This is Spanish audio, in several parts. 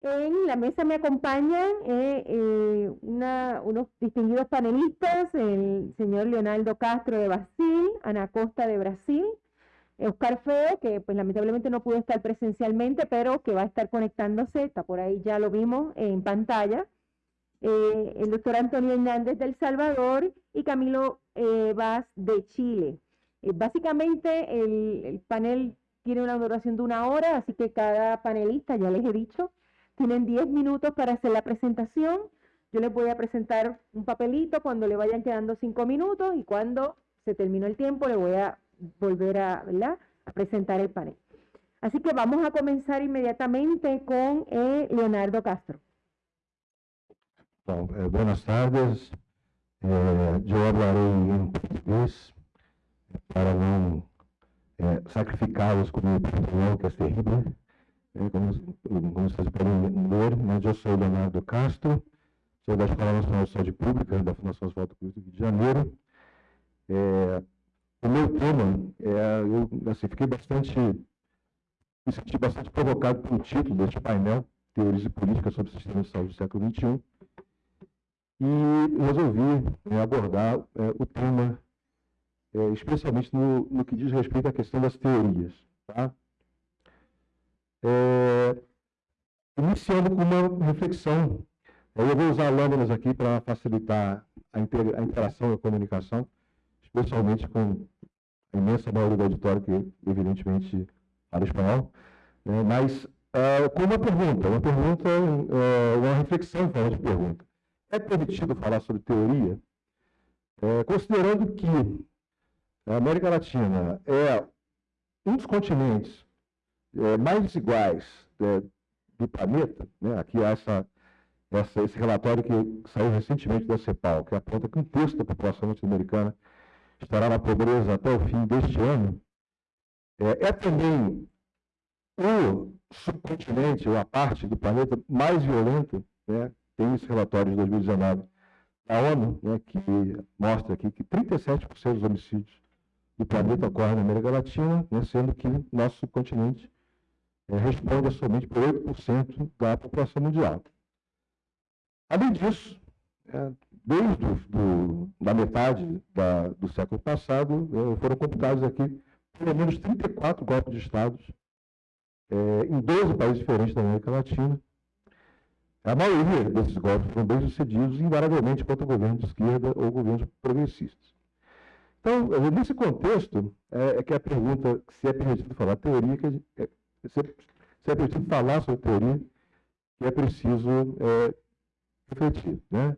En la mesa me acompañan eh, eh, una, unos distinguidos panelistas, el señor Leonardo Castro de Brasil, Ana Costa de Brasil, Oscar Feo, que pues lamentablemente no pudo estar presencialmente, pero que va a estar conectándose, está por ahí, ya lo vimos en pantalla, eh, el doctor Antonio Hernández del Salvador y Camilo Vaz de Chile. básicamente el, el panel tiene una duración de una hora, así que cada panelista, ya les he dicho, tienen 10 minutos para hacer la presentación. Yo les voy a presentar un papelito cuando le vayan quedando 5 minutos y cuando se terminó el tiempo le voy a volver a, presentar el panel. Así que vamos a comenzar inmediatamente con eh, Leonardo Castro. Eh, buenas tardes. Eh, eu falarei em português para não eh, sacrificá-los com minha opinião, que é terrível. Como, vocês podem ver, mas eu sou Leonardo Castro, sou da Escola Nacional de Saúde Pública, da Fundação Asfalto Cruz do Rio de Janeiro. É, o meu tema, é, eu assim, fiquei bastante, me senti bastante provocado pelo título deste painel, Teorias e Políticas sobre o Sistema de Saúde do século XXI, e resolvi né, abordar é, o tema, é, especialmente no, no que diz respeito à questão das teorias. Tá? É, iniciando com uma reflexão, eu vou usar lâminas aqui para facilitar a, a interação e a comunicação, especialmente com a imensa maioria do auditório que, evidentemente, fala espanhol, né? mas uh, com uma pergunta, uma pergunta, uh, uma reflexão em forma de pergunta. É permitido falar sobre teoria? É, considerando que a América Latina é um dos continentes é, mais desiguais é, do planeta, né? aqui há essa, essa, esse relatório que saiu recentemente da CEPAL, que aponta que um terço da população norte-americana estará na pobreza até o fim deste ano, é, é também o subcontinente, ou a parte do planeta mais violenta, né? tem esse relatório de 2019 da ONU, né, que mostra aqui que 37% dos homicídios do planeta ocorrem na América Latina, né, sendo que nosso subcontinente é, responde somente por 8% da população mundial. Além disso, é, desde do, da metade da, do século passado, é, foram computados aqui pelo menos 34 golpes de Estados é, em 12 países diferentes da América Latina. A maioria desses golpes foram bem sucedidos, invariavelmente contra governos de esquerda ou governos progressistas. Então, nesse contexto, é, é que a pergunta se é permitido falar teoria, que é, se, se é preciso falar sobre teoria, que é preciso é, refletir. Né?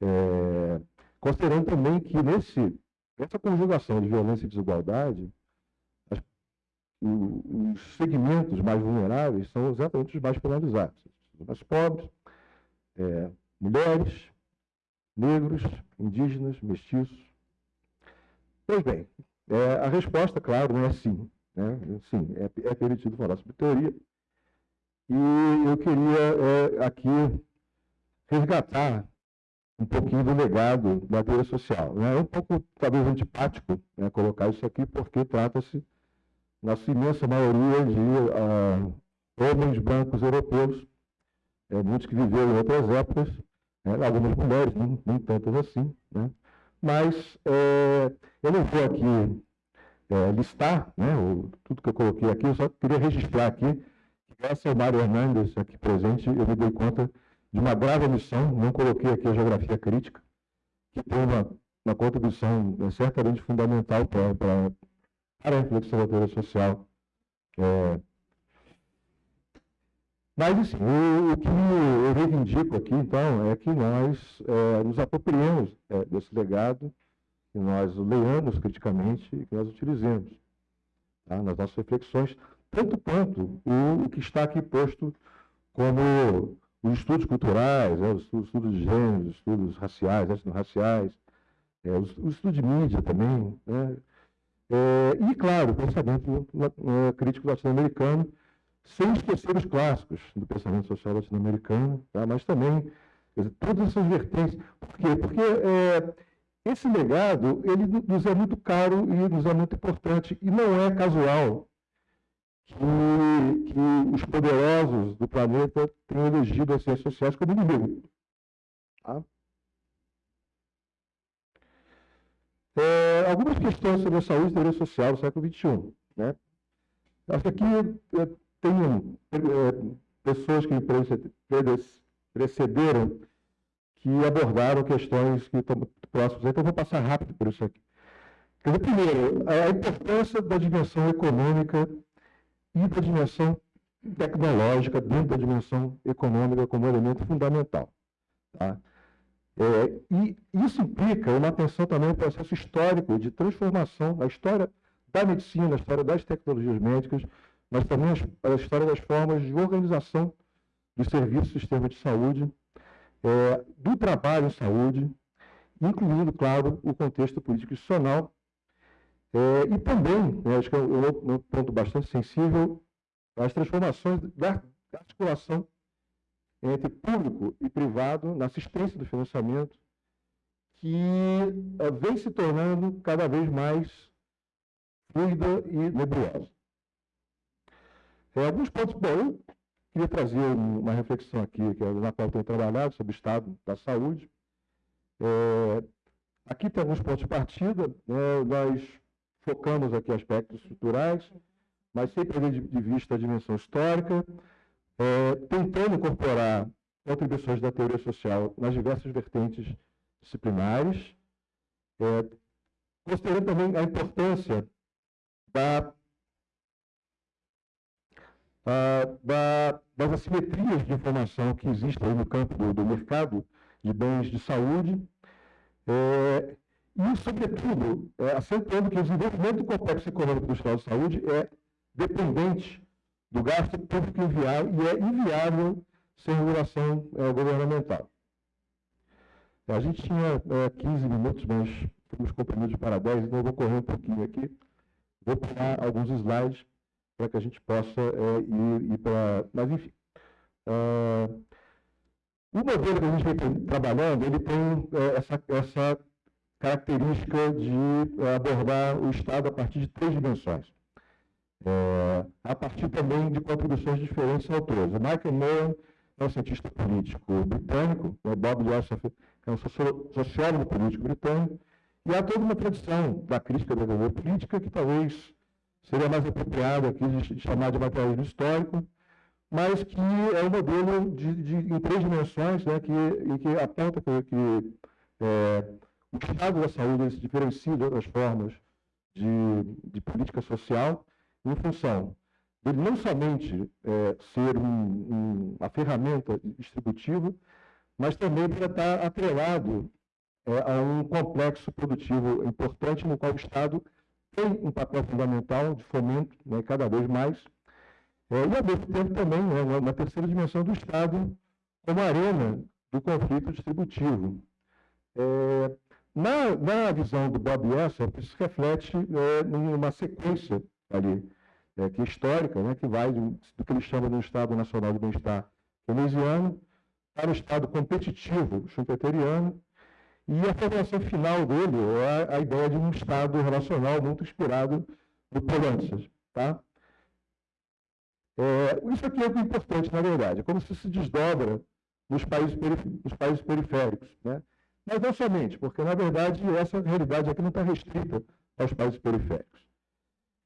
É, considerando também que nesse, nessa conjugação de violência e desigualdade, as, os segmentos mais vulneráveis são exatamente os mais penalizados. Os mais pobres, é, mulheres, negros, indígenas, mestiços. Pois bem, é, a resposta, claro, não é sim. Né? Sim, é, é permitido falar sobre teoria. E eu queria é, aqui resgatar um pouquinho do legado da teoria social. Né? É um pouco, talvez, antipático né, colocar isso aqui, porque trata-se, na sua imensa maioria, de uh, homens brancos europeus, é, muitos que viveram em outras épocas, né, algumas mulheres, nem, nem tantas assim. Né? Mas é, eu não vou aqui é, listar né, o, tudo que eu coloquei aqui, eu só queria registrar aqui que, graças ao Mário Hernandes aqui presente, eu me dei conta de uma grave omissão, não coloquei aqui a geografia crítica, que tem uma, uma contribuição é, certamente fundamental para, para, a reflexão da teoria social. É, mas, assim, o, o, que eu reivindico aqui, então, é que nós é, nos apropriemos é, desse legado que nós leamos criticamente e que nós utilizemos tá? nas nossas reflexões, tanto quanto o, o, que está aqui posto como os estudos culturais, né? os, estudos, estudos de gênero, os estudos raciais, etnorraciais, é, os, os estudos de mídia também, né? É, e, claro, o pensamento é, crítico latino-americano, sem esquecer os clássicos do pensamento social latino-americano, tá? mas também dizer, todas essas vertentes. Por quê? Porque é, esse legado, ele nos é muito caro e nos é muito importante. E não é casual que, que os poderosos do planeta têm elegido as ciências sociais como inimigo. Tá? É, algumas questões sobre a saúde e direito social do século XXI. Né? Acho que aqui é, tem é, pessoas que precederam que abordaram questões que estão próximas. Então, vou passar rápido por isso aqui. Dizer, primeiro, a importância da dimensão econômica e da dimensão tecnológica dentro da dimensão econômica como elemento fundamental. Tá? É, e isso implica uma atenção também ao processo histórico de transformação, a história da medicina, a história das tecnologias médicas, mas também a história das formas de organização dos serviços do sistema de saúde, é, do trabalho em saúde, incluindo, claro, o contexto político institucional, é, e também, né, acho que é um, um, ponto bastante sensível, as transformações da articulação entre público e privado na assistência do financiamento, que uh, vem se tornando cada vez mais fluida e nebulosa. É, alguns pontos, bom, eu queria trazer uma reflexão aqui, que é na qual tenho trabalhado, sobre o estado da saúde. É, aqui tem alguns pontos de partida, né, nós focamos aqui aspectos estruturais, mas sempre de vista a dimensão histórica, é, tentando incorporar contribuições da teoria social nas diversas vertentes disciplinares, é, considerando também a importância da, da, das assimetrias de informação que existem no campo do, do mercado de bens de saúde, é, e, sobretudo, é, acentuando que o desenvolvimento do complexo econômico do Estado de Saúde é dependente do gasto público inviável e é inviável sem regulação é, governamental. A gente tinha é, 15 minutos, mas fomos comprimidos para 10, então eu vou correr um pouquinho aqui. Vou pegar alguns slides para que a gente possa é, ir, ir para... Mas, enfim. Uh, o modelo que a gente vem trabalhando, ele tem é, essa, essa característica de é, abordar o Estado a partir de três dimensões é, a partir também de contribuições de diferentes autores. O Michael Moore é um cientista político britânico, o Bob Joseph é um sociólogo político britânico, e há toda uma tradição da crítica da política que talvez seria mais apropriado aqui de chamar de materialismo histórico, mas que é um modelo de, de em três dimensões, né, que, e que aponta que, que é, o estado da saúde se diferencia de outras formas de, de política social, em função dele não somente é, ser um, um, uma ferramenta distributiva, mas também para estar atrelado é, a um complexo produtivo importante no qual o Estado tem um papel fundamental de fomento, né, cada vez mais, é, e ao mesmo tempo também né, uma terceira dimensão do Estado como arena do conflito distributivo. É, na, na visão do Bob Esser, isso reflete é, numa sequência ali, é, que é histórica, né, que vai do, do que ele chama um Estado Nacional de Bem-Estar keynesiano para o Estado competitivo schumpeteriano, e a formulação final dele é a, ideia de um Estado relacional muito inspirado no Polantzas. Tá? É, isso aqui é o importante, na verdade, é como se se desdobra nos países, nos países periféricos. Né? Mas não somente, porque, na verdade, essa realidade aqui não está restrita aos países periféricos.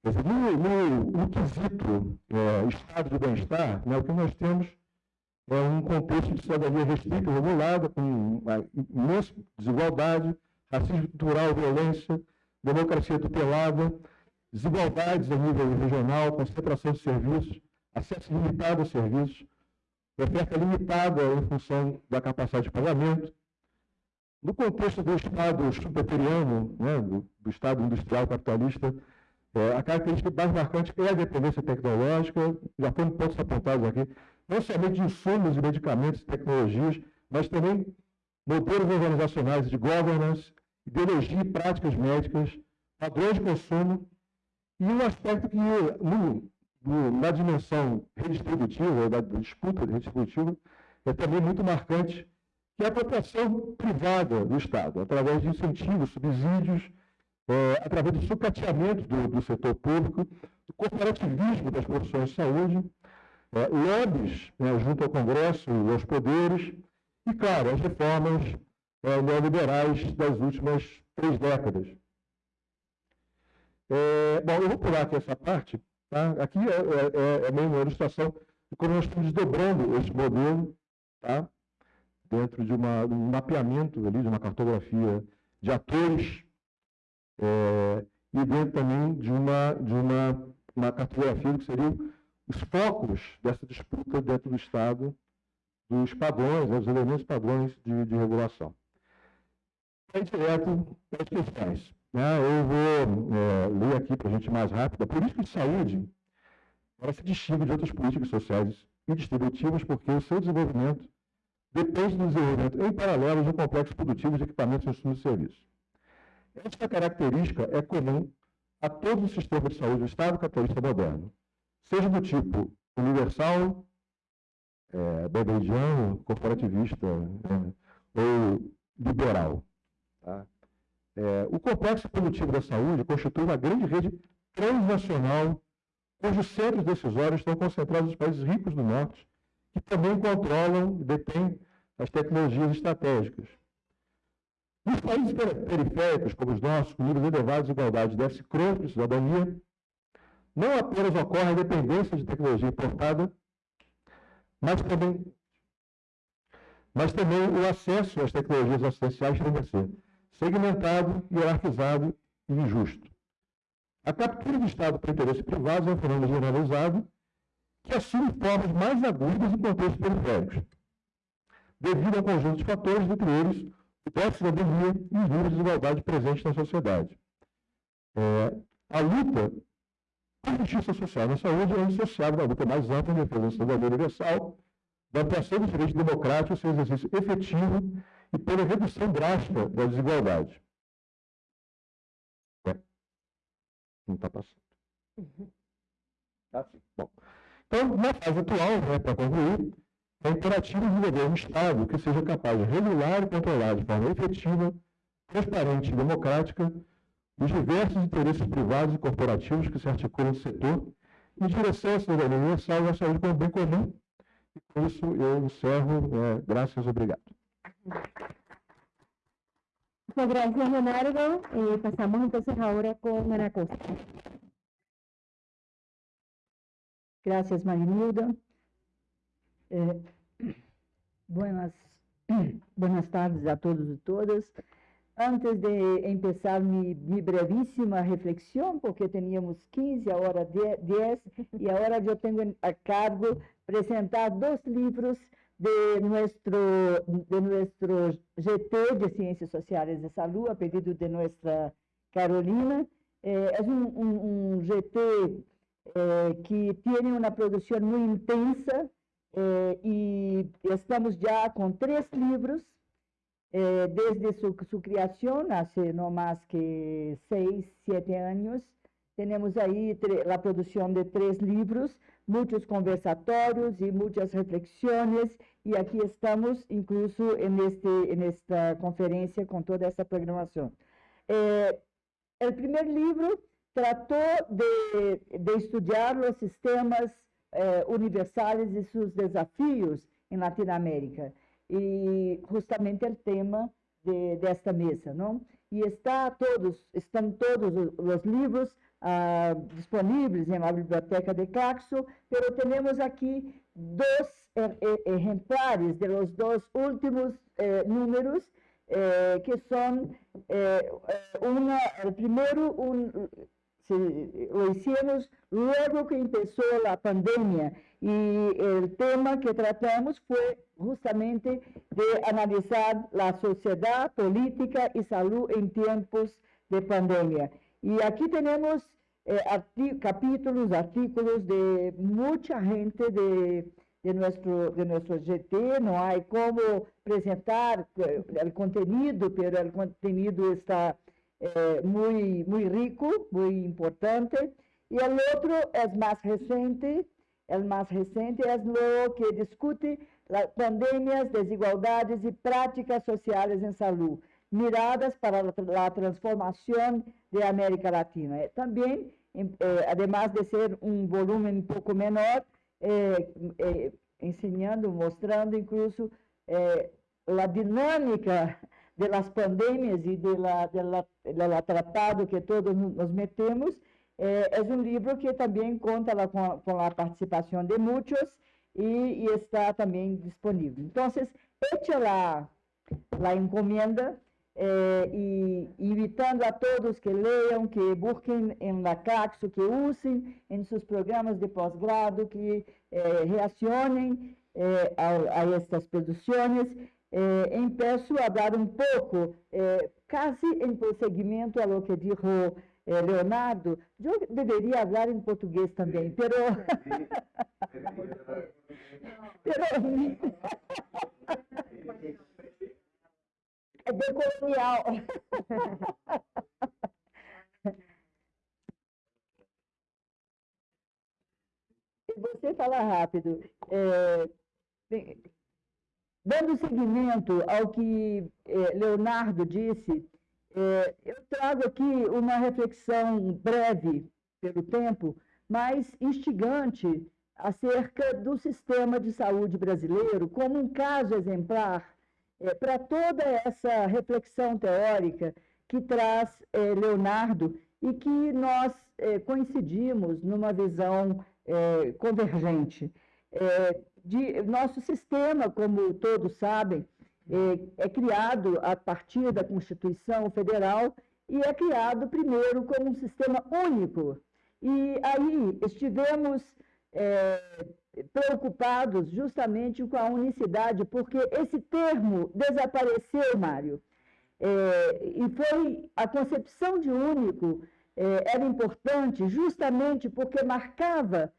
No, no, no, quesito é, estado de bem-estar, né, o que nós temos é um contexto de cidadania restrita, regulada, com imensa desigualdade, racismo cultural, violência, democracia tutelada, desigualdades a nível regional, concentração de serviços, acesso limitado a serviços, oferta limitada em função da capacidade de pagamento. No contexto do Estado chupeteriano, né, do, do Estado industrial capitalista, é, a característica mais marcante é a dependência tecnológica, já foram pontos apontados aqui, não somente de insumos e medicamentos e tecnologias, mas também modelos organizacionais de governance, ideologia e práticas médicas, padrões de consumo, e um aspecto que, no, no, na dimensão redistributiva, da disputa redistributiva, é também muito marcante, que é a apropriação privada do Estado, através de incentivos, subsídios, é, através do sucateamento do, do, setor público, do corporativismo das profissões de saúde, é, lobbies né, junto ao Congresso e aos poderes, e, claro, as reformas é, neoliberais das últimas três décadas. É, bom, eu vou pular aqui essa parte. Tá? Aqui é, é, é meio uma ilustração de como nós estamos desdobrando esse modelo tá? dentro de uma, um mapeamento ali, de uma cartografia de atores é, e dentro também de uma, de uma, uma cartografia que seriam os focos dessa disputa dentro do Estado, dos padrões, né, dos elementos padrões de, de regulação. É direto para as questões. Né? Eu vou é, ler aqui para a gente mais rápido. A política de saúde ela se distingue de outras políticas sociais e distributivas porque o seu desenvolvimento depende do desenvolvimento em paralelo de um complexo produtivo de equipamentos, insumos e serviços. Esta característica é comum a todo o sistema de saúde do Estado capitalista moderno, seja do tipo universal, é, corporativista né, ou liberal. Tá? É, o complexo produtivo da saúde constitui uma grande rede transnacional cujos centros decisórios estão concentrados nos países ricos do Norte, que também controlam e detêm as tecnologias estratégicas. Nos países periféricos, como os nossos, com níveis elevados de igualdade e déficit crônico de cidadania, não apenas ocorre a dependência de tecnologia importada, mas também, mas também o acesso às tecnologias assistenciais tem que ser segmentado, hierarquizado e injusto. A captura do Estado por interesse privado é um fenômeno generalizado que assume formas mais agudas em contextos periféricos, devido a um conjunto de fatores, entre eles o déficit de cidadania e os níveis de desigualdade presentes na sociedade. É, a luta a justiça social na saúde é indissociável da luta mais ampla em defesa da cidadania universal, da ampliação dos direitos democráticos, seu exercício efetivo e pela redução drástica da desigualdade. É. Não está passando. Uhum. Tá sim. Bom. Então, na fase atual, né, para concluir, é imperativo desenvolver um Estado que seja capaz de regular e controlar de forma efetiva, transparente e democrática os diversos interesses privados e corporativos que se articulam no setor em direção à cidadania universal e à saúde como bem comum. E com isso eu encerro. É, graças, obrigado. Muchas gracias, Leonardo. Eh, pasamos entonces ahora con Ana Costa. Gracias, Marinilda. Eh, buenas, buenas tardes a todos e todas. Antes de empezar mi, mi, brevísima reflexión, porque teníamos 15, ahora 10, y ahora yo tengo a cargo presentar dos libros de nuestro, de nuestro GT de Ciencias Sociales de Salud, a pedido de nuestra Carolina. Eh, es un, un, un GT eh, que tiene una producción muy intensa eh, y estamos ya con tres libros eh, desde su, su, creación, hace no más que seis, siete años, tenemos ahí la producción de tres libros, muchos conversatorios y muchas reflexiones, y aquí estamos incluso en, este, en esta conferencia con toda esta programación. Eh, el primer libro trató de, de estudiar los sistemas eh, universales y sus desafíos en Latinoamérica e justamente o tema de, desta mesa, não? E está todos, estão todos os livros ah, disponíveis na biblioteca de Claxo, mas temos aqui dois exemplares de los dois últimos eh, números eh, que são eh, o primeiro um, lo hicimos luego que empezó la pandemia y el tema que tratamos fue justamente de analizar la sociedad, política y salud en tiempos de pandemia. Y aquí tenemos eh, capítulos, artículos de mucha gente de, de, nuestro, de nuestro GT, no hay cómo presentar eh, el contenido, pero el contenido está eh, muy, muy rico, muy importante. Y el otro es más reciente, el más reciente es lo que discute las pandemias, desigualdades y prácticas sociales en salud. miradas para a transformação de América Latina. Eh, também, eh, además de ser um volume um pouco menor, eh, eh, ensinando, mostrando incluso eh, a dinâmica das pandemias e do tratado que todos nos metemos, é, é um livro que também conta com, a participação de muitos e, está também disponível. Então, eche lá a encomenda eh, e invitando a todos que leiam, que busquem em la Caxo, que usem em seus programas de pós-grado, que eh, reacionem eh, a, a, estas produções. Eh, empeço a dar um pouco, eh, quase em prosseguimento a lo que disse eh, Leonardo, eu deveria falar em português também, pero... pero... é decolonial. Você fala rápido. É, dando seguimento ao que é, Leonardo disse, é, eu trago aqui uma reflexão breve pelo tempo, mas instigante acerca do sistema de saúde brasileiro como um caso exemplar é, para toda essa reflexão teórica que traz Leonardo e que nós coincidimos numa visão convergente. De, nosso sistema, como todos sabem, é, é criado a partir da Constituição Federal e é criado primeiro como um sistema único. E aí estivemos é, preocupados justamente com a unicidade, porque esse termo desapareceu, Mário. É, e foi a concepção de único é, era importante justamente porque marcava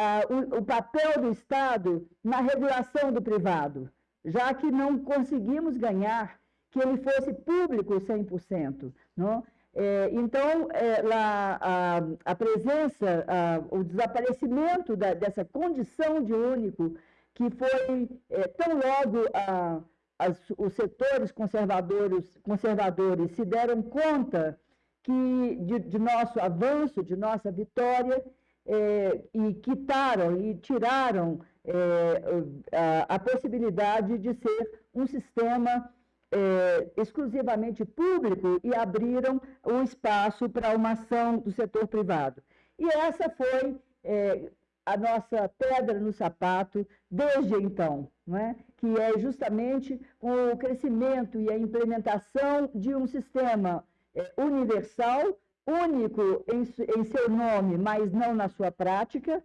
ah, o, o papel do Estado na regulação do privado, já que não conseguimos ganhar que ele fosse público 100%. Não? É, então, é, lá, a, a, presença, a, o desaparecimento da, dessa condição de único, que foi é, tão logo a, as, os setores conservadores, conservadores se deram conta que de, de nosso avanço, de nossa vitória, é, e quitaram e tiraram é, a, a possibilidade de ser um sistema é, exclusivamente público e abriram o espaço para uma ação do setor privado. E essa foi a nossa pedra no sapato desde então, é? que é justamente o crescimento e a implementação de um sistema universal, único em, em, seu nome, mas não na sua prática,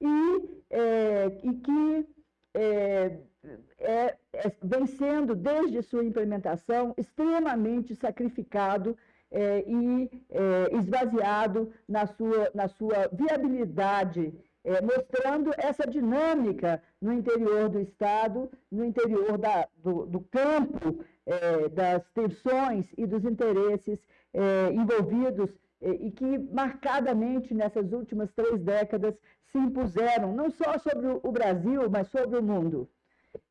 e, é, e que é, é, é, vem sendo, desde sua implementação, extremamente sacrificado é, e é, esvaziado na sua, na sua viabilidade, é, mostrando essa dinâmica no interior do Estado, no interior da, do, do campo, é, das tensões e dos interesses envolvidos e que marcadamente nessas últimas três décadas se impuseram, não só sobre o Brasil, mas sobre o mundo.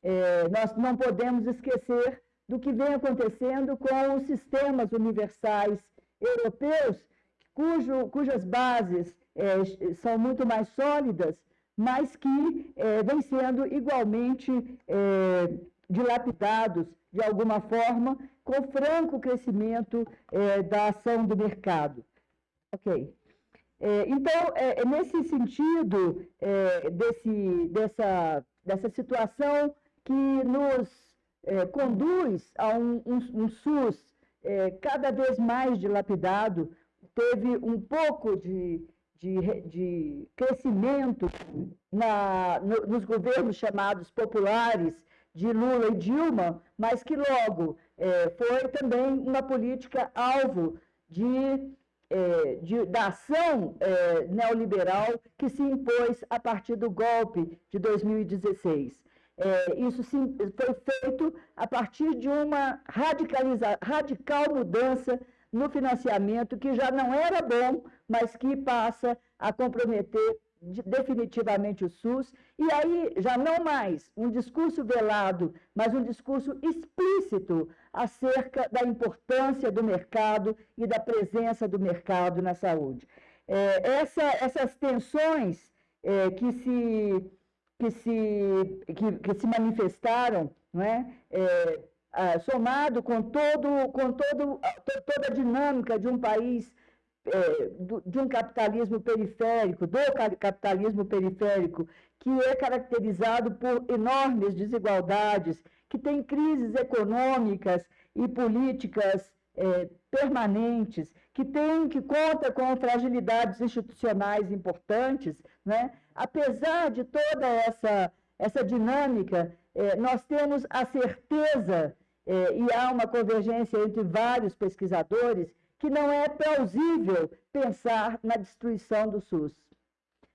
É, nós não podemos esquecer do que vem acontecendo com os sistemas universais europeus, cujo, cujas bases é, são muito mais sólidas, mas que é, vêm sendo igualmente é, dilapidados, de alguma forma, com franco crescimento é, da ação do mercado. Ok. É, então, é, é, nesse sentido, é, desse, dessa, dessa situação que nos é, conduz a um, um, um SUS é, cada vez mais dilapidado, teve um pouco de, de, de crescimento na, no, nos governos chamados populares de Lula e Dilma, mas que logo foi também uma política alvo de é, de, da ação é, neoliberal que se impôs a partir do golpe de 2016. É, isso sim, foi feito a partir de uma radical mudança no financiamento, que já não era bom, mas que passa a comprometer definitivamente o SUS, e aí já não mais um discurso velado, mas um discurso explícito acerca da importância do mercado e da presença do mercado na saúde. É, essa, essas tensões é, que, se, que, se, que, que se manifestaram, não é? é somado com, todo, com todo, toda a dinâmica de um país é, de um capitalismo periférico, do capitalismo periférico, que é caracterizado por enormes desigualdades, que tem crises econômicas e políticas é, permanentes, que tem que conta com fragilidades institucionais importantes, né? apesar de toda essa, essa dinâmica, é, nós temos a certeza, é, e há uma convergência entre vários pesquisadores, que não é plausível pensar na destruição do SUS.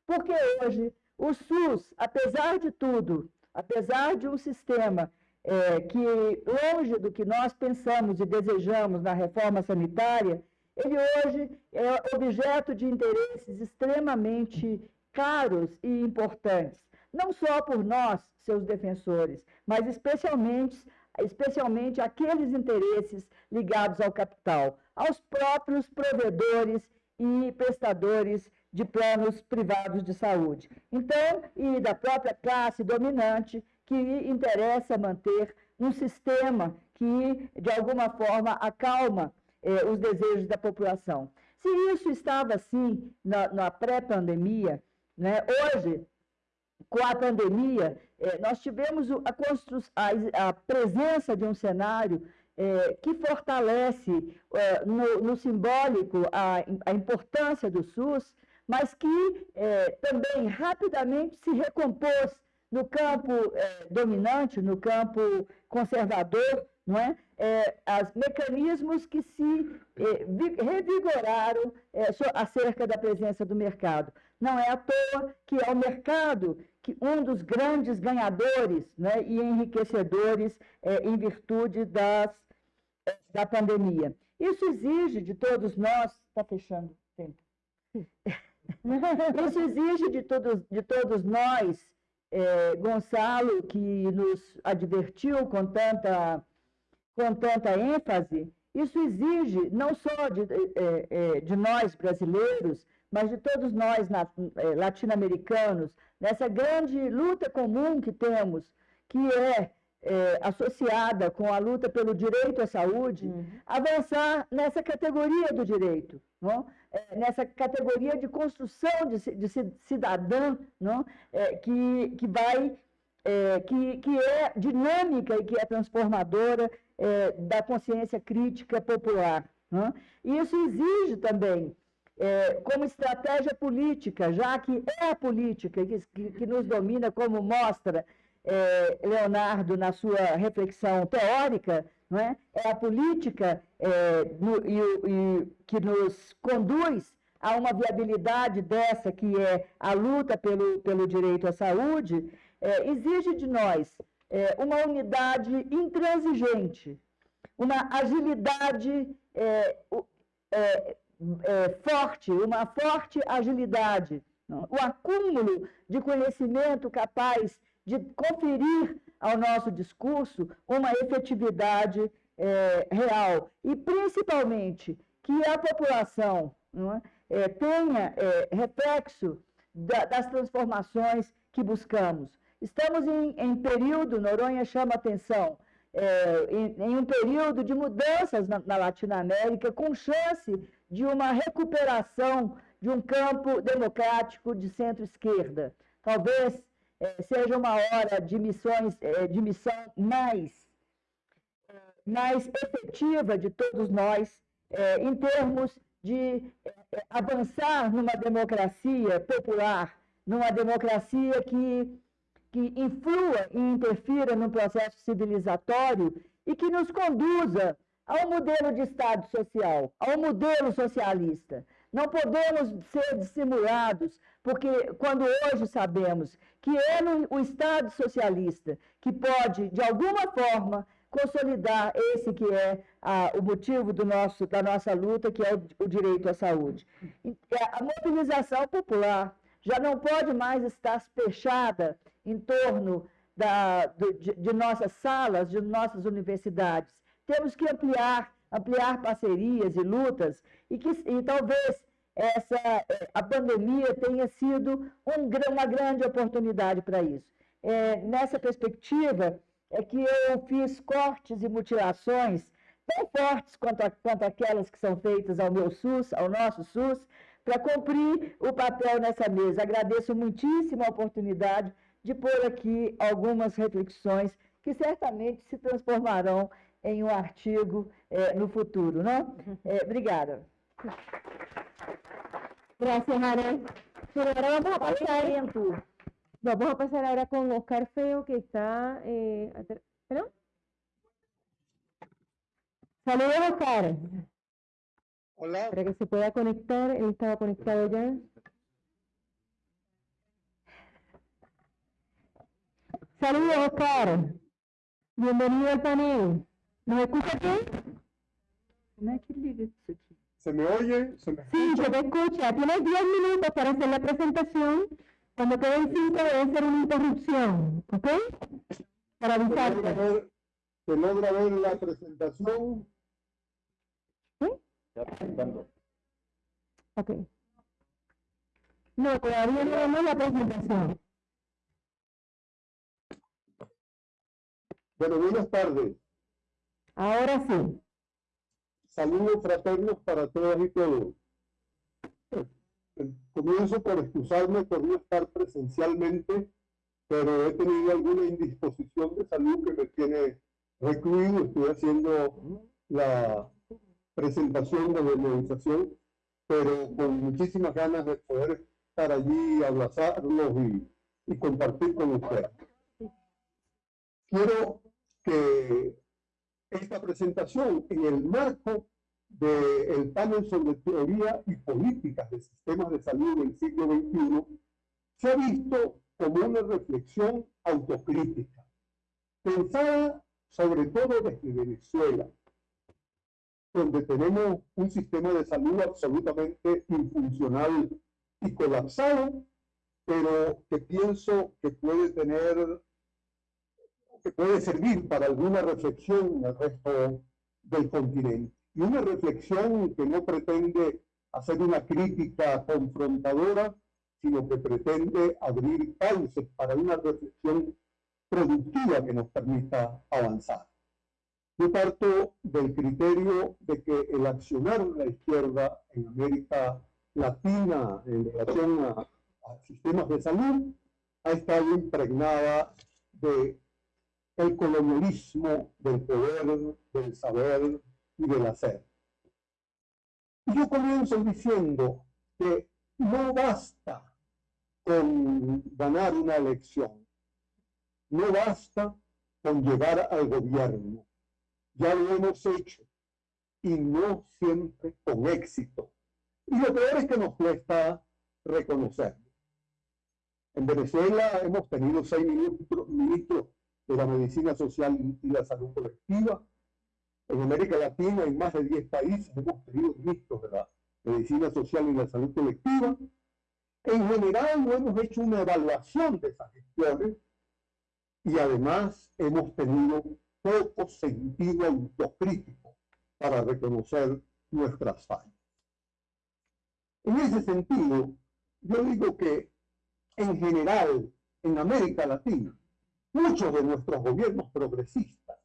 Porque hoje o SUS, apesar de tudo, apesar de um sistema é, que, longe do que nós pensamos e desejamos na reforma sanitária, ele hoje é objeto de interesses extremamente caros e importantes, não só por nós, seus defensores, mas especialmente, especialmente aqueles interesses ligados ao capital, aos próprios provedores e prestadores de planos privados de saúde. Então, e da própria classe dominante que interessa manter um sistema que, de alguma forma, acalma eh, os desejos da população. Se isso estava assim na, na pré-pandemia, né, hoje, com a pandemia, eh, nós tivemos a, a, a presença de um cenário é, que fortalece no, no, simbólico a, a, importância do SUS, mas que também rapidamente se recompôs no campo é, dominante, no campo conservador, não é? é as mecanismos que se é, revigoraram acerca da presença do mercado. Não é à toa que é o mercado que um dos grandes ganhadores né, e enriquecedores em virtude das da pandemia. Isso exige de todos nós. Está fechando o tempo. Isso exige de todos, de todos nós, é, Gonçalo, que nos advertiu com tanta, com tanta ênfase, isso exige não só de, é, é, de nós brasileiros, mas de todos nós é, latino-americanos, nessa grande luta comum que temos, que é é, associada com a luta pelo direito à saúde, uhum. avançar nessa categoria do direito, não? É, nessa categoria de construção de, de cidadã não? É, que, que vai, é, que, que é dinâmica e que é transformadora é, da consciência crítica popular. E isso exige também é, como estratégia política, já que é a política que, que nos domina, como mostra é, Leonardo, na sua reflexão teórica, não é? é a política é, no, e, e, que nos conduz a uma viabilidade dessa, que é a luta pelo, pelo direito à saúde, é, exige de nós é, uma unidade intransigente, uma agilidade é, é, forte, uma forte agilidade, não? o acúmulo de conhecimento capaz de conferir ao nosso discurso uma efetividade é, real e, principalmente, que a população é, é, tenha é, reflexo da, das transformações que buscamos. Estamos em, em período, Noronha chama atenção, é, em, em, um período de mudanças na, na Latinoamérica, com chance de uma recuperação de um campo democrático de centro-esquerda. Talvez é, seja uma hora de missões, é, de missão mais, mais efetiva de todos nós, é, em termos de é, avançar numa democracia popular, numa democracia que, que influa e interfira no processo civilizatório e que nos conduza ao modelo de Estado social, ao modelo socialista. Não podemos ser dissimulados, porque quando hoje sabemos que é no, o Estado socialista que pode, de alguma forma, consolidar esse que é a, o motivo do nosso, da nossa luta, que é o, o direito à saúde. A mobilização popular já não pode mais estar fechada em torno da, de, de nossas salas, de nossas universidades. Temos que ampliar, ampliar parcerias e lutas, e, que, e talvez essa, a pandemia tenha sido um, uma grande oportunidade para isso. É, nessa perspectiva, é que eu fiz cortes e mutilações tão fortes quanto, a, quanto aquelas que são feitas ao meu SUS, ao nosso SUS, para cumprir o papel nessa mesa. Agradeço muitíssimo a oportunidade de pôr aqui algumas reflexões que certamente se transformarão em um artigo é, no futuro. Não? É, obrigada. Gracias, Ana. Pero ahora vamos a pasar, vamos a pasar ahora con Oscar Feo, que está... Eh, ¿Perdón? Saludos, Oscar. Hola. Para que se pueda conectar, él estaba conectado ya. Saludos, Oscar. Bienvenido al panel. ¿Nos escucha bien? ¿Se me oye? ¿Se me Sí, se te escucha. Tienes 10 minutos para hacer la presentación. Cuando queden 5 debe ser una interrupción, ¿ok? Para ¿Se logra avisarte. ver, se logra ver la presentación? Ok. No, todavía no vemos la presentación. Bueno, buenas tardes. Ahora sí. Saludos fraternos para todas y todos. Comienzo por excusarme por no estar presencialmente, pero he tenido alguna indisposición de salud que me tiene recluido. Estoy haciendo la presentación de movilización, pero con muchísimas ganas de poder estar allí, abrazarlos y, y compartir con ustedes. Quiero que esta presentación en el marco del panel sobre teoría y políticas de sistemas de salud del siglo XXI se ha visto como una reflexión autocrítica, pensada sobre todo desde Venezuela, donde tenemos un sistema de salud absolutamente infuncional y colapsado, pero que pienso que puede tener que puede servir para alguna reflexión el resto del continente. Y una reflexión que no pretende hacer una crítica confrontadora, sino que pretende abrir cauces para una reflexión productiva que nos permita avanzar. Yo parto del criterio de que el accionar de la izquierda en América Latina en relación a, a sistemas de salud ha estado impregnada de el colonialismo del poder, del saber y del hacer. Y yo comienzo diciendo que no basta con ganar una elección, no basta con llegar al gobierno. Ya lo hemos hecho y no siempre con éxito. Y lo peor es que nos cuesta reconocerlo. En Venezuela hemos tenido seis ministros, ministros de la medicina social y la salud colectiva. En América Latina, en más de 10 países, hemos tenido ministros de la medicina social y la salud colectiva. En general, no hemos hecho una evaluación de esas gestiones y además hemos tenido poco sentido autocrítico para reconocer nuestras fallas. En ese sentido, yo digo que en general, en América Latina, muchos de nuestros gobiernos progresistas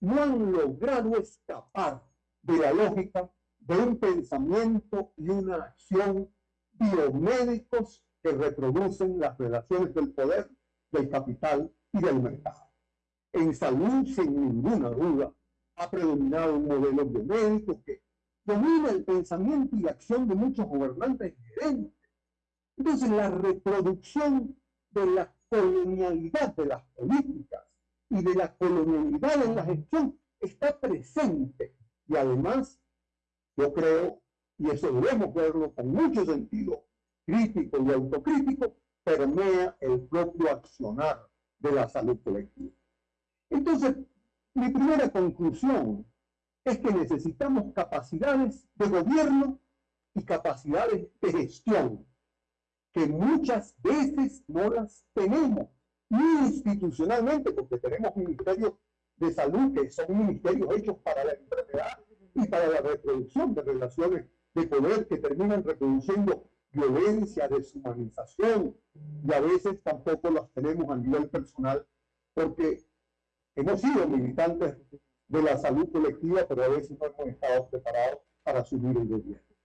no han logrado escapar de la lógica de un pensamiento y una acción biomédicos que reproducen las relaciones del poder, del capital y del mercado. En salud, sin ninguna duda, ha predominado un modelo biomédico que domina el pensamiento y la acción de muchos gobernantes gerentes. Entonces, la reproducción de la colonialidad de las políticas y de la colonialidad en la gestión está presente. Y además, yo creo, y eso debemos verlo con mucho sentido crítico y autocrítico, permea el propio accionar de la salud colectiva. Entonces, mi primera conclusión es que necesitamos capacidades de gobierno y capacidades de gestión que muchas veces no las tenemos, ni institucionalmente, porque tenemos ministerios de salud que son ministerios hechos para la enfermedad y para la reproducción de relaciones de poder que terminan reproduciendo violencia, deshumanización, y a veces tampoco las tenemos a nivel personal, porque hemos sido militantes de la salud colectiva, pero a veces no hemos estado preparados para asumir el gobierno.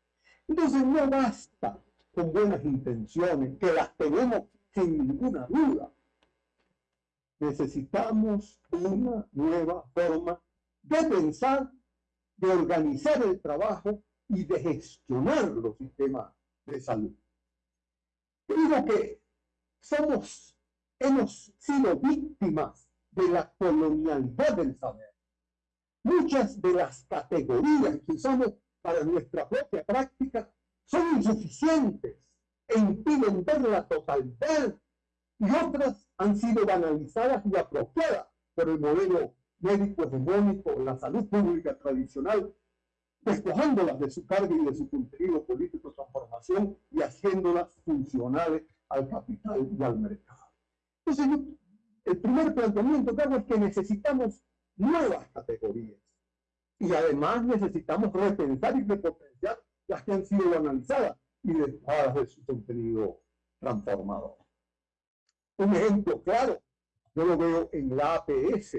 Entonces no basta con buenas intenciones, que las tenemos sin ninguna duda. Necesitamos una nueva forma de pensar, de organizar el trabajo y de gestionar los sistemas de salud. Digo que somos, hemos sido víctimas de la colonialidad del saber. Muchas de las categorías que usamos para nuestra propia práctica son insuficientes e impiden ver la totalidad y otras han sido banalizadas y apropiadas por el modelo médico hegemónico, la salud pública tradicional, despojándolas de su carga y de su contenido político transformación y haciéndolas funcionales al capital y al mercado. Entonces, el primer planteamiento que hago es que necesitamos nuevas categorías y además necesitamos repensar y repotenciar las que han sido analizadas y despojadas de su contenido transformador. Un ejemplo claro, yo lo veo en la APS.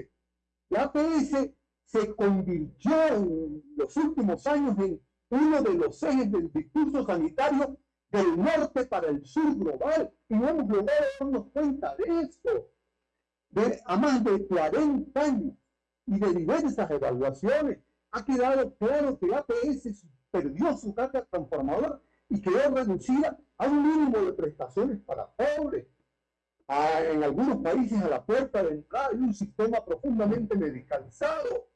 La APS se convirtió en los últimos años en uno de los ejes del discurso sanitario del norte para el sur global y hemos logrado darnos cuenta de esto. De, a más de 40 años y de diversas evaluaciones, ha quedado claro que la APS perdió su carga transformadora y quedó reducida a un mínimo de prestaciones para pobres. en algunos países a la puerta de entrada hay un sistema profundamente medicalizado,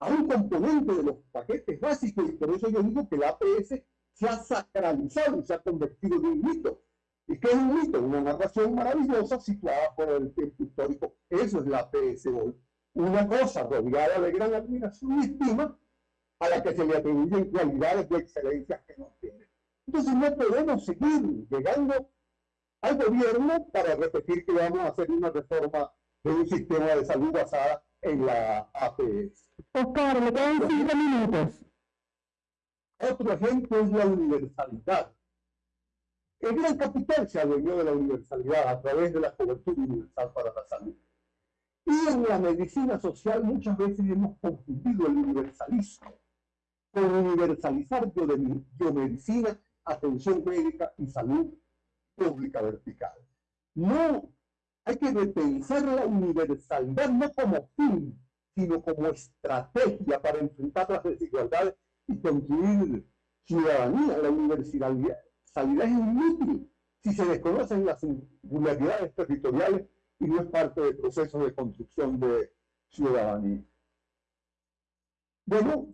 a un componente de los paquetes básicos y por eso yo digo que la APS se ha sacralizado y se ha convertido en un mito. ¿Y qué es un mito? Una narración maravillosa situada por el tiempo histórico. Eso es la APS hoy. Una cosa rodeada de gran admiración y estima, a la que se le atribuyen cualidades de excelencia que no tiene. Entonces no podemos seguir llegando al gobierno para repetir que vamos a hacer una reforma de un sistema de salud basada en la APS. Oscar, le quedan cinco minutos. Otro ejemplo es la universalidad. El gran capital se adueñó de la universalidad a través de la cobertura universal para la salud. Y en la medicina social muchas veces hemos confundido el universalismo universalizar biomedicina, atención médica y salud pública vertical. No, hay que repensar la universalidad no como fin, sino como estrategia para enfrentar las desigualdades y construir ciudadanía. La universalidad es inútil si se desconocen las singularidades territoriales y no es parte del proceso de construcción de ciudadanía. Bueno,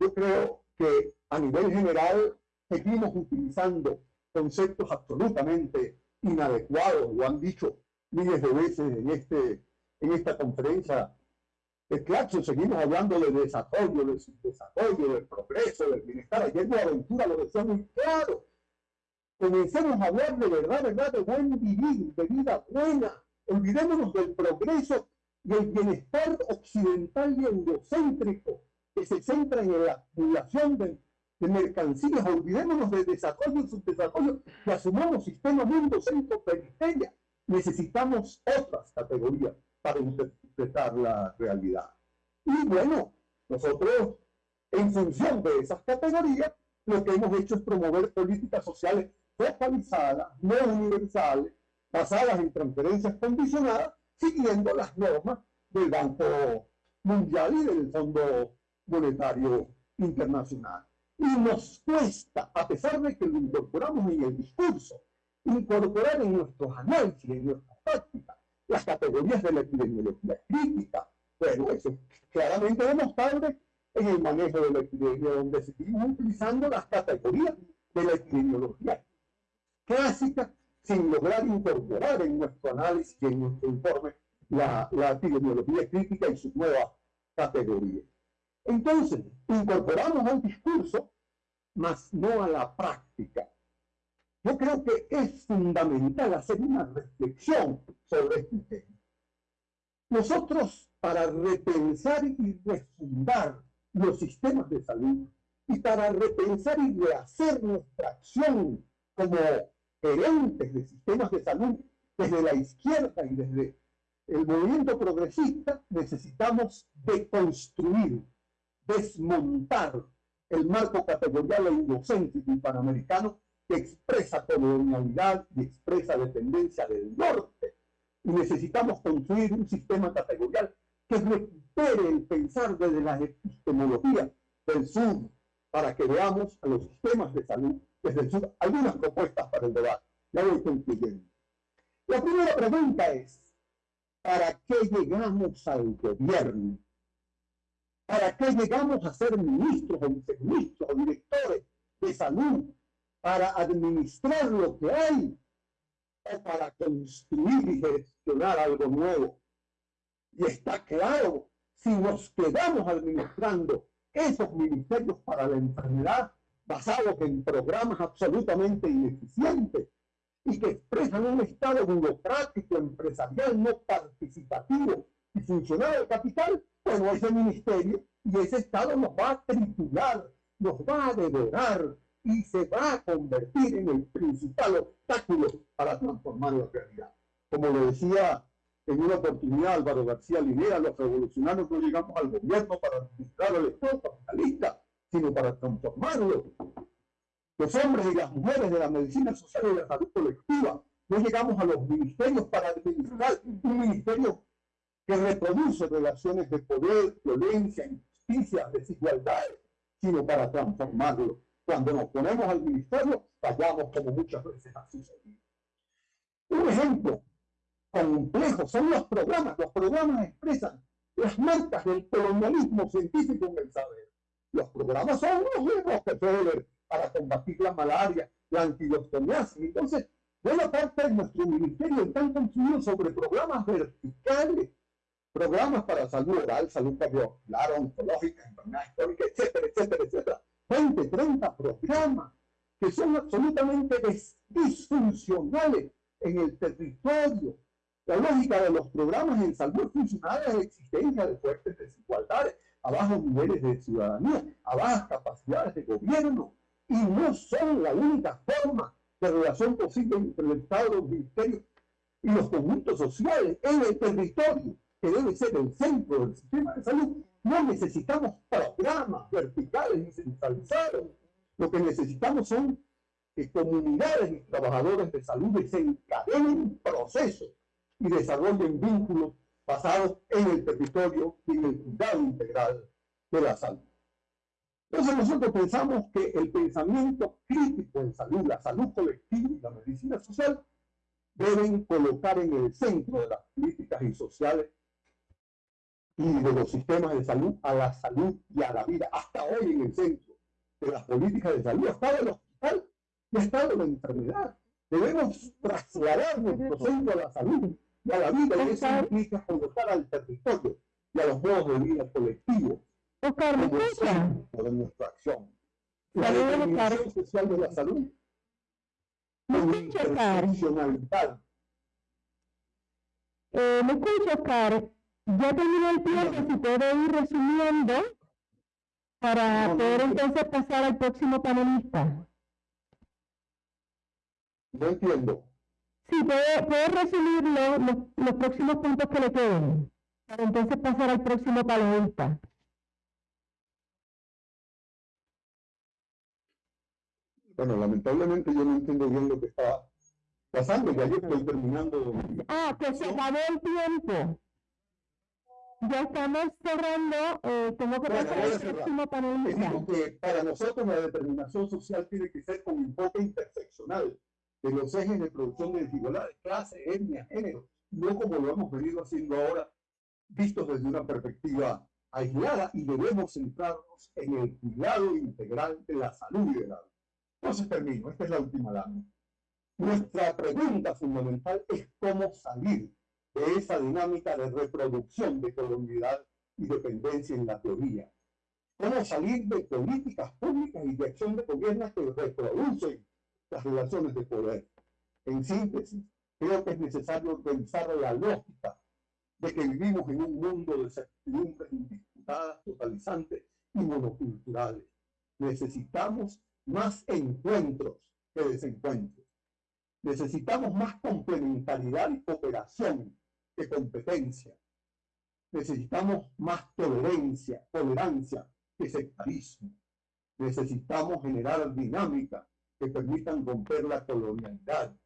yo creo que a nivel general seguimos utilizando conceptos absolutamente inadecuados, lo han dicho miles de veces en, este, en esta conferencia de Claxon, seguimos hablando de desarrollo, de desarrollo, del progreso, del bienestar. Ayer de aventura lo decía muy claro. Comencemos a hablar de verdad, verdad, de buen vivir, de vida buena. Olvidémonos del progreso y el bienestar occidental y eurocéntrico se centra en la acumulación de, mercancías. Olvidémonos del desarrollo y subdesarrollo y asumamos sistema mundo, centro, periferia. Necesitamos otras categorías para interpretar la realidad. Y bueno, nosotros, en función de esas categorías, lo que hemos hecho es promover políticas sociales focalizadas, no universales, basadas en transferencias condicionadas, siguiendo las normas del Banco Mundial y del Fondo Monetario Internacional. Y nos cuesta, a pesar de que lo incorporamos en el discurso, incorporar en nuestros análisis, en nuestras prácticas, las categorías de la epidemiología crítica. Bueno, eso es claramente demostrable en el manejo de la epidemia, donde seguimos utilizando las categorías de la epidemiología clásica sin lograr incorporar en nuestro análisis y en nuestro informe la, la epidemiología crítica y sus nuevas categorías. Entonces, incorporamos al discurso, mas no a la práctica. yo creo que es fundamental hacer una reflexión sobre este tema. Nosotros, para repensar y refundar los sistemas de salud y para repensar y rehacer nuestra acción como gerentes de sistemas de salud desde la izquierda y desde el movimiento progresista, necesitamos deconstruir, desmontar el marco categorial e indocéntrico y panamericano que expresa colonialidad y expresa dependencia del norte. Y necesitamos construir un sistema categorial que recupere el pensar desde la epistemología del sur para que veamos a los sistemas de salud desde el sur. Algunas propuestas para el debate. Ya voy concluyendo. La primera pregunta es, ¿para qué llegamos al gobierno? ¿Para qué llegamos a ser ministros o viceministros o directores de salud? ¿Para administrar lo que hay? ¿O para construir y gestionar algo nuevo? Y está claro, si nos quedamos administrando esos ministerios para la enfermedad basados en programas absolutamente ineficientes y que expresan un estado burocrático, empresarial, no participativo y funcional del capital, bueno, ese ministerio y ese Estado nos va a triturar, nos va a devorar y se va a convertir en el principal obstáculo para transformar la realidad. Como lo decía en una oportunidad Álvaro García Linera, los revolucionarios no llegamos al gobierno para administrar el Estado capitalista, sino para transformarlo. Los hombres y las mujeres de la medicina social y de la salud colectiva no llegamos a los ministerios para administrar un ministerio que reproduce relaciones de poder, violencia, injusticia, desigualdades, sino para transformarlo. Cuando nos ponemos al ministerio, fallamos como muchas veces ha sucedido. Un ejemplo complejo son los programas. Los programas expresan las marcas del colonialismo científico en el saber. Los programas son los mismos que para combatir la malaria, la antidostomiasis. Entonces, buena parte de nuestro ministerio están construidos sobre programas verticales programas para salud oral, salud cardiovascular, oncológica, enfermedad histórica, etcétera, etcétera, etcétera. 20, 30 programas que son absolutamente disfuncionales en el territorio. La lógica de los programas en salud funcional es la existencia de fuertes desigualdades, a bajos niveles de ciudadanía, a bajas capacidades de gobierno, y no son la única forma de relación posible entre el Estado, los ministerios y los conjuntos sociales en el territorio que debe ser el centro del sistema de salud, no necesitamos programas verticales ni centralizados. Lo que necesitamos son que comunidades y trabajadores de salud desencadenen procesos y desarrollen vínculos basados en el territorio y en el cuidado integral de la salud. Entonces nosotros pensamos que el pensamiento crítico en salud, la salud colectiva y la medicina social deben colocar en el centro de las políticas y sociales y de los sistemas de salud a la salud y a la vida. Hasta hoy en el centro de las políticas de salud ha estado el hospital y ha estado la enfermedad. Debemos trasladar nuestro centro a la salud y a la vida y eso implica colocar al territorio y a los modos de vida colectivos ¿me escucha? de nuestra acción. La determinación social de la salud ¿Me escucha, Oscar? Eh, ¿Me escucha, Oscar? Ya terminó el tiempo, si puedo ir resumiendo para poder entonces pasar al próximo panelista. No entiendo. Sí, puede, resumir los, los próximos puntos que le queden, para entonces pasar al próximo panelista. Bueno, lamentablemente yo no entiendo bien lo que está pasando, ya yo estoy terminando. Ah, que se acabó el tiempo ya estamos cerrando, eh, tengo que pasar al próximo panelista. que para nosotros la determinación social tiene que ser con enfoque interseccional de los ejes de producción de desigualdades, clase, etnia, género, no como lo hemos venido haciendo ahora, vistos desde una perspectiva aislada y debemos centrarnos en el cuidado integral de la salud y de la vida. Entonces termino, esta es la última lámina. Nuestra pregunta fundamental es cómo salir de esa dinámica de reproducción de colonialidad y dependencia en la teoría. Cómo salir de políticas públicas y de acción de gobierno que reproducen las relaciones de poder. En síntesis, creo que es necesario pensar la lógica de que vivimos en un mundo de certidumbres indisputadas, totalizantes y monoculturales. Necesitamos más encuentros que desencuentros. Necesitamos más complementariedad y cooperación que competencia. Necesitamos más tolerancia, tolerancia que sectarismo. Necesitamos generar dinámicas que permitan romper la colonialidad.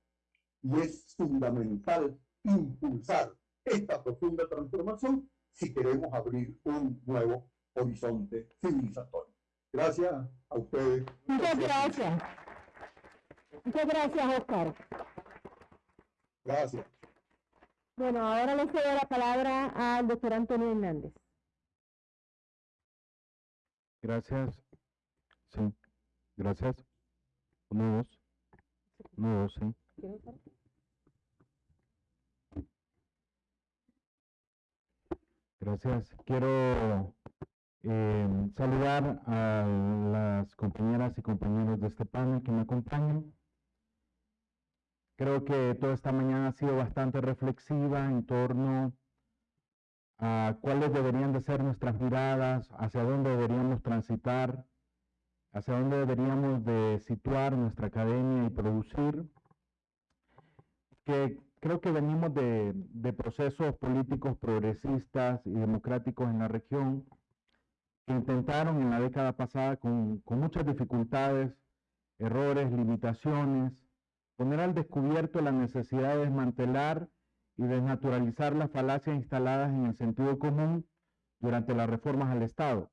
Y es fundamental impulsar esta profunda transformación si queremos abrir un nuevo horizonte civilizatorio. Gracias a ustedes. Muchas gracias. Muchas gracias, Oscar. Gracias. Bueno, ahora le cedo la palabra al doctor Antonio Hernández. Gracias. Sí, gracias. Uno, dos. Uno, dos, sí. Gracias. Quiero eh, saludar a las compañeras y compañeros de este panel que me acompañan. Creo que toda esta mañana ha sido bastante reflexiva en torno a cuáles deberían de ser nuestras miradas, hacia dónde deberíamos transitar, hacia dónde deberíamos de situar nuestra academia y producir, que creo que venimos de, de procesos políticos progresistas y democráticos en la región que intentaron en la década pasada con, con muchas dificultades, errores, limitaciones, poner al descubierto la necesidad de desmantelar y desnaturalizar las falacias instaladas en el sentido común durante las reformas al Estado.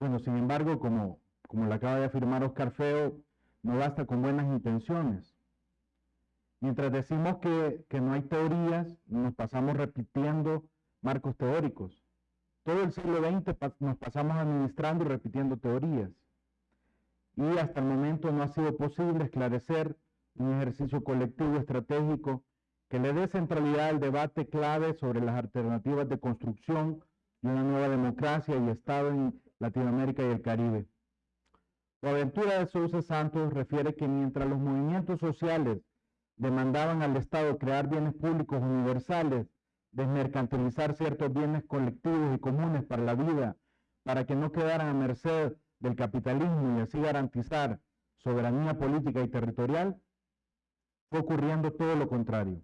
Bueno, sin embargo, como, como lo acaba de afirmar Oscar Feo, no basta con buenas intenciones. Mientras decimos que, que no hay teorías, nos pasamos repitiendo marcos teóricos. Todo el siglo XX nos pasamos administrando y repitiendo teorías. Y hasta el momento no ha sido posible esclarecer un ejercicio colectivo estratégico que le dé centralidad al debate clave sobre las alternativas de construcción de una nueva democracia y Estado en Latinoamérica y el Caribe. La aventura de Sousa Santos refiere que mientras los movimientos sociales demandaban al Estado crear bienes públicos universales, desmercantilizar ciertos bienes colectivos y comunes para la vida, para que no quedaran a merced del capitalismo y así garantizar soberanía política y territorial, fue ocurriendo todo lo contrario.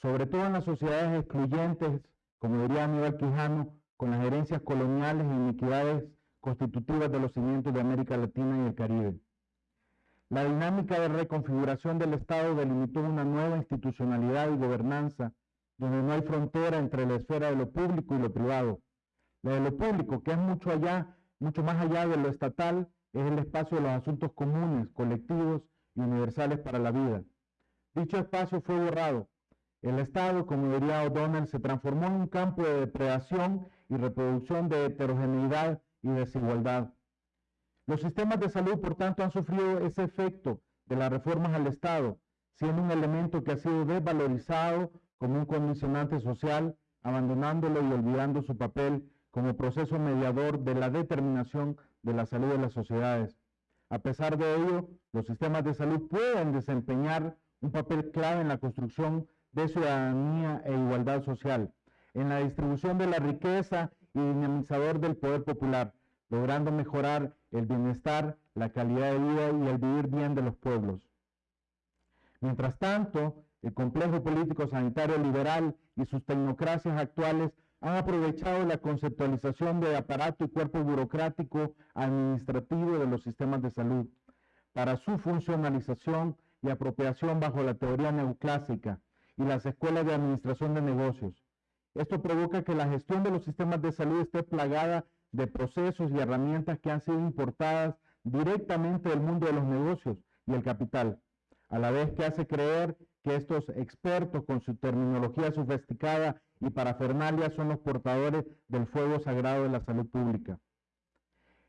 Sobre todo en las sociedades excluyentes, como diría Aníbal Quijano, con las herencias coloniales e iniquidades constitutivas de los cimientos de América Latina y el Caribe. La dinámica de reconfiguración del Estado delimitó una nueva institucionalidad y gobernanza donde no hay frontera entre la esfera de lo público y lo privado. La de lo público, que es mucho allá, mucho más allá de lo estatal, es el espacio de los asuntos comunes, colectivos y universales para la vida. Dicho espacio fue borrado. El Estado, como diría O'Donnell, se transformó en un campo de depredación y reproducción de heterogeneidad y desigualdad. Los sistemas de salud, por tanto, han sufrido ese efecto de las reformas al Estado, siendo un elemento que ha sido desvalorizado como un condicionante social, abandonándolo y olvidando su papel como proceso mediador de la determinación de la salud de las sociedades. A pesar de ello, los sistemas de salud pueden desempeñar un papel clave en la construcción de ciudadanía e igualdad social, en la distribución de la riqueza y dinamizador del poder popular, logrando mejorar el bienestar, la calidad de vida y el vivir bien de los pueblos. Mientras tanto, el complejo político sanitario liberal y sus tecnocracias actuales han aprovechado la conceptualización de aparato y cuerpo burocrático administrativo de los sistemas de salud para su funcionalización y apropiación bajo la teoría neoclásica y las escuelas de administración de negocios. Esto provoca que la gestión de los sistemas de salud esté plagada de procesos y herramientas que han sido importadas directamente del mundo de los negocios y el capital, a la vez que hace creer que estos expertos con su terminología sofisticada y parafernalia son los portadores del fuego sagrado de la salud pública.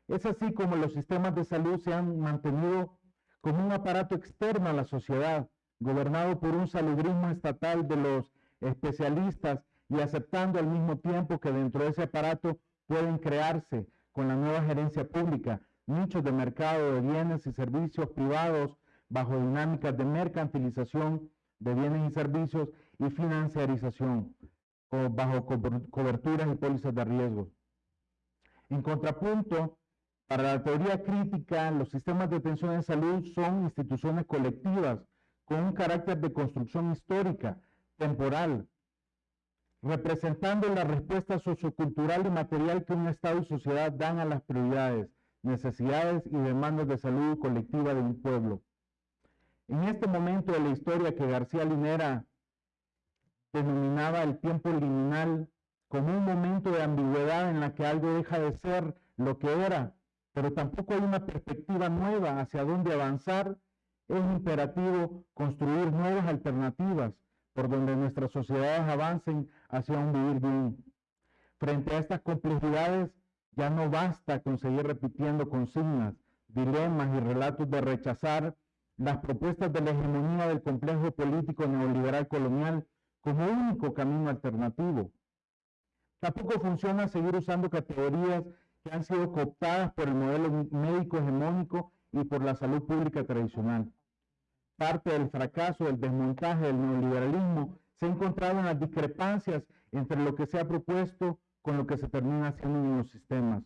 Es así como los sistemas de salud se han mantenido como un aparato externo a la sociedad, gobernado por un salubrismo estatal de los especialistas y aceptando al mismo tiempo que dentro de ese aparato pueden crearse con la nueva gerencia pública nichos de mercado de bienes y servicios privados bajo dinámicas de mercantilización de bienes y servicios y financiarización bajo coberturas y pólizas de riesgo. En contrapunto, para la teoría crítica, los sistemas de atención en salud son instituciones colectivas con un carácter de construcción histórica, temporal, representando la respuesta sociocultural y material que un Estado y sociedad dan a las prioridades, necesidades y demandas de salud colectiva de un pueblo. En este momento de la historia que García Linera denominaba el tiempo liminal como un momento de ambigüedad en la que algo deja de ser lo que era, pero tampoco hay una perspectiva nueva hacia dónde avanzar, es imperativo construir nuevas alternativas por donde nuestras sociedades avancen hacia un vivir bien. Frente a estas complejidades, ya no basta con seguir repitiendo consignas, dilemas y relatos de rechazar las propuestas de la hegemonía del complejo político neoliberal colonial como único camino alternativo. Tampoco funciona seguir usando categorías que han sido cooptadas por el modelo médico hegemónico y por la salud pública tradicional. Parte del fracaso del desmontaje del neoliberalismo se ha encontrado en las discrepancias entre lo que se ha propuesto con lo que se termina haciendo en los sistemas.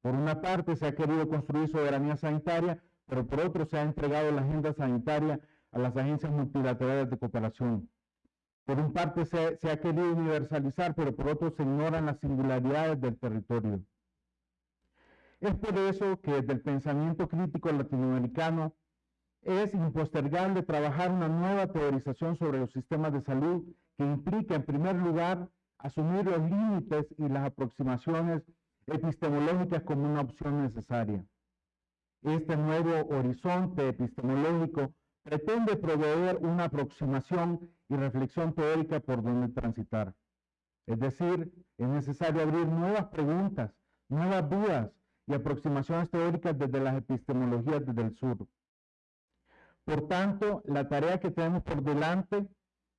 Por una parte se ha querido construir soberanía sanitaria, pero por otro se ha entregado la agenda sanitaria a las agencias multilaterales de cooperación. Por un parte se, ha querido universalizar, pero por otro se ignoran las singularidades del territorio. Es por eso que desde el pensamiento crítico latinoamericano es impostergable trabajar una nueva teorización sobre los sistemas de salud que implica, en primer lugar, asumir los límites y las aproximaciones epistemológicas como una opción necesaria. Este nuevo horizonte epistemológico pretende proveer una aproximación y reflexión teórica por donde transitar. Es decir, es necesario abrir nuevas preguntas, nuevas dudas y aproximaciones teóricas desde las epistemologías desde el sur. Por tanto, la tarea que tenemos por delante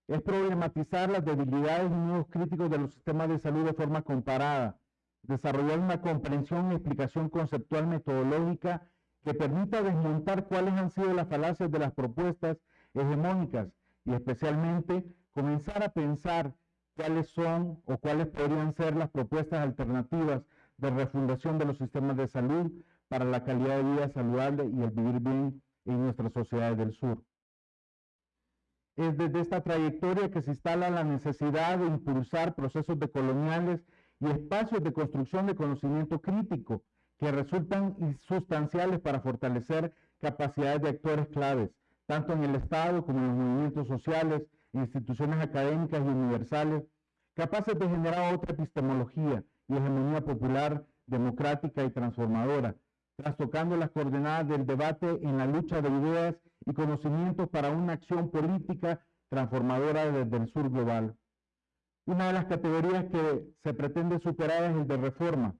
es problematizar las debilidades y nuevos críticos de los sistemas de salud de forma comparada, desarrollar una comprensión y explicación conceptual metodológica que permita desmontar cuáles han sido las falacias de las propuestas hegemónicas y especialmente comenzar a pensar cuáles son o cuáles podrían ser las propuestas alternativas de refundación de los sistemas de salud para la calidad de vida saludable y el vivir bien en nuestras sociedades del sur. Es desde esta trayectoria que se instala la necesidad de impulsar procesos decoloniales y espacios de construcción de conocimiento crítico que resultan sustanciales para fortalecer capacidades de actores claves, tanto en el Estado como en los movimientos sociales, instituciones académicas y universales, capaces de generar otra epistemología y hegemonía popular, democrática y transformadora, trastocando las coordenadas del debate en la lucha de ideas y conocimientos para una acción política transformadora desde el sur global. Una de las categorías que se pretende superar es el de reforma,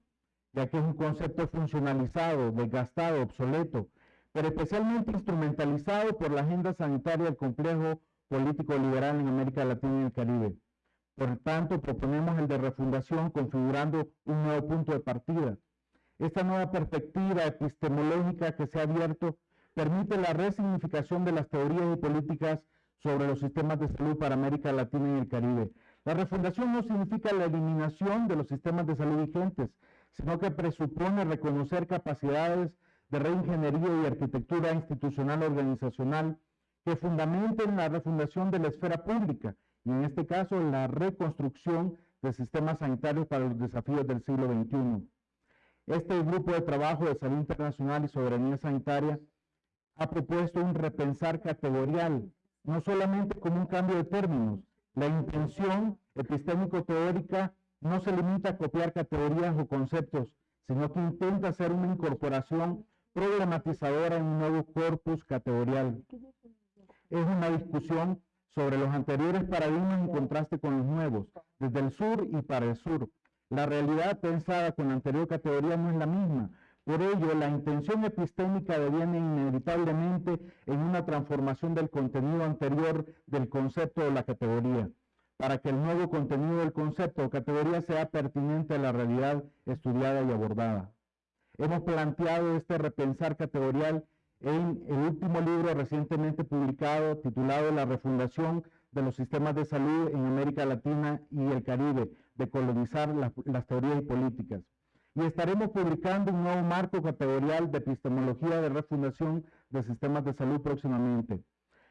ya que es un concepto funcionalizado, desgastado, obsoleto, pero especialmente instrumentalizado por la agenda sanitaria del complejo político liberal en América Latina y el Caribe. Por tanto, proponemos el de refundación configurando un nuevo punto de partida, esta nueva perspectiva epistemológica que se ha abierto permite la resignificación de las teorías y políticas sobre los sistemas de salud para América Latina y el Caribe. La refundación no significa la eliminación de los sistemas de salud vigentes, sino que presupone reconocer capacidades de reingeniería y arquitectura institucional organizacional que fundamenten la refundación de la esfera pública y en este caso la reconstrucción de sistemas sanitarios para los desafíos del siglo XXI. Este grupo de trabajo de salud internacional y soberanía sanitaria ha propuesto un repensar categorial, no solamente como un cambio de términos. La intención epistémico-teórica no se limita a copiar categorías o conceptos, sino que intenta hacer una incorporación problematizadora en un nuevo corpus categorial. Es una discusión sobre los anteriores paradigmas en contraste con los nuevos, desde el sur y para el sur, la realidad pensada con la anterior categoría no es la misma. Por ello, la intención epistémica deviene inevitablemente en una transformación del contenido anterior del concepto o la categoría, para que el nuevo contenido del concepto o categoría sea pertinente a la realidad estudiada y abordada. Hemos planteado este repensar categorial en el último libro recientemente publicado titulado La refundación de los sistemas de salud en América Latina y el Caribe, de colonizar las, teorías y políticas. Y estaremos publicando un nuevo marco categorial de epistemología de refundación de sistemas de salud próximamente.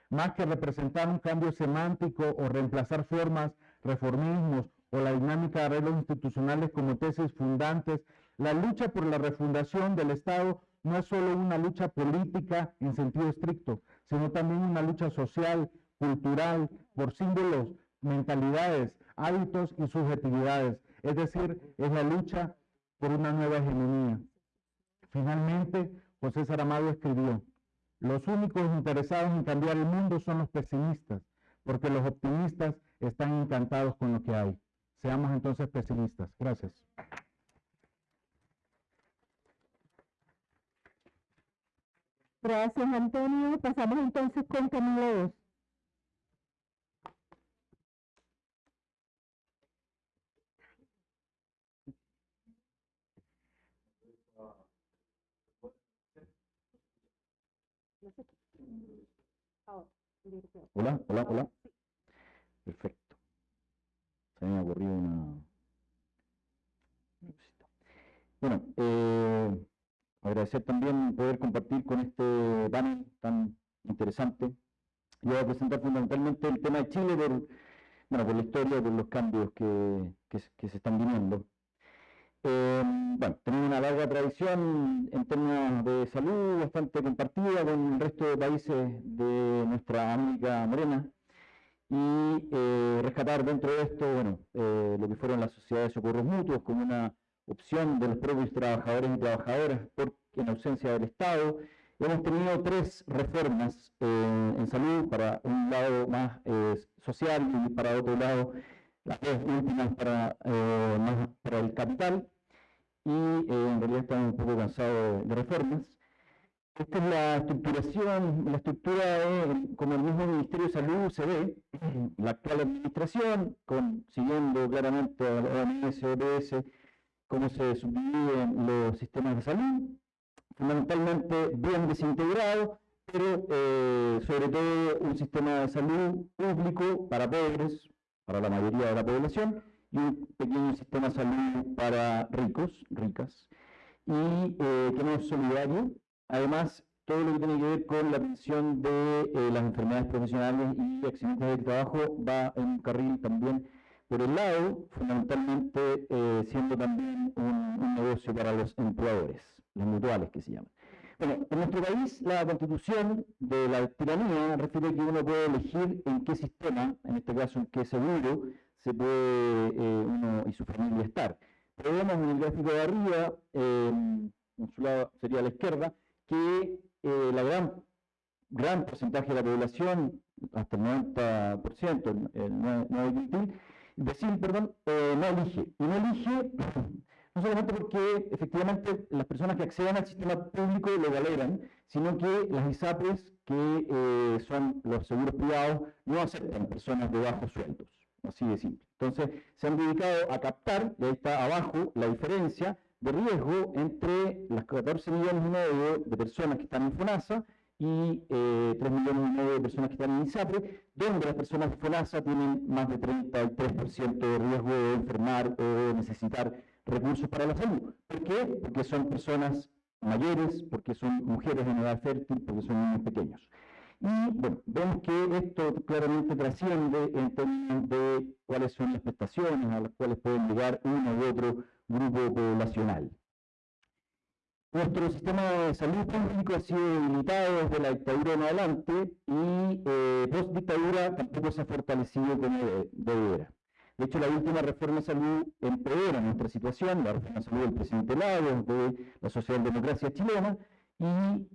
Más que representar un cambio semántico o reemplazar formas, reformismos o la dinámica de arreglos institucionales como tesis fundantes, la lucha por la refundación del Estado no es solo una lucha política en sentido estricto, sino también una lucha social, cultural, por símbolos, mentalidades, hábitos y subjetividades. Es decir, es la lucha por una nueva hegemonía. Finalmente, José Saramago escribió, los únicos interesados en cambiar el mundo son los pesimistas, porque los optimistas están encantados con lo que hay. Seamos entonces pesimistas. Gracias. Gracias, Antonio. Pasamos entonces con Camilo. Hola, hola, hola. Perfecto. Se me ha ocurrido una... Bueno, eh, agradecer también poder compartir con este panel tan interesante. Yo voy a presentar fundamentalmente el tema de Chile por, bueno, por la historia, por los cambios que, que, se están viniendo. Eh, bueno, tenemos una larga tradición en términos de salud bastante compartida con el resto de países de nuestra América Morena y eh, rescatar dentro de esto, bueno, eh, lo que fueron las sociedades de socorros mutuos como una opción de los propios trabajadores y trabajadoras porque en ausencia del Estado. Hemos tenido tres reformas en salud, para un lado más social y para otro lado las dos últimas para, eh, más para el capital, y eh, en realidad estamos un poco cansados de, reformas. Esta es la estructuración, la estructura de, como el mismo Ministerio de Salud se ve, la actual administración, con, siguiendo claramente a la OMS, OPS, cómo se subdividen los sistemas de salud, fundamentalmente bien desintegrado, pero eh, sobre todo un sistema de salud público para pobres, para la mayoría de la población y un pequeño sistema de salud para ricos, ricas, y eh, que no es solidario. Además, todo lo que tiene que ver con la atención de eh, las enfermedades profesionales y accidentes de trabajo va en un carril también por el lado, fundamentalmente eh, siendo también un, un negocio para los empleadores, los mutuales que se llaman. Bueno, en nuestro país la constitución de la tiranía refiere que uno puede elegir en qué sistema, en este caso en qué seguro, se puede eh, uno y su familia estar. Pero vemos en el gráfico de arriba, eh, en su lado sería a la izquierda, que eh, la gran, gran porcentaje de la población, hasta el 90%, el 9, decir, perdón, no elige. Y no elige no solamente porque efectivamente las personas que acceden al sistema público lo valoran, sino que las ISAPRES, que eh, son los seguros privados, no aceptan personas de bajos sueldos, así de simple. Entonces, se han dedicado a captar, y ahí está abajo, la diferencia de riesgo entre las 14 millones y medio de personas que están en FONASA y eh, 3 millones y medio de personas que están en ISAPRE, donde las personas FONASA tienen más de 33% de riesgo de enfermar o de necesitar recursos para la salud. ¿Por qué? Porque son personas mayores, porque son mujeres en edad fértil, porque son niños pequeños. Y bueno, vemos que esto claramente trasciende en términos de cuáles son las prestaciones a las cuales pueden llegar uno u otro grupo poblacional. Nuestro sistema de salud público ha sido debilitado desde la dictadura en adelante y eh, post dictadura tampoco se ha fortalecido como debiera. De hecho, la última reforma de salud empeora nuestra situación, la reforma de salud del presidente Lagos, de la socialdemocracia chilena, y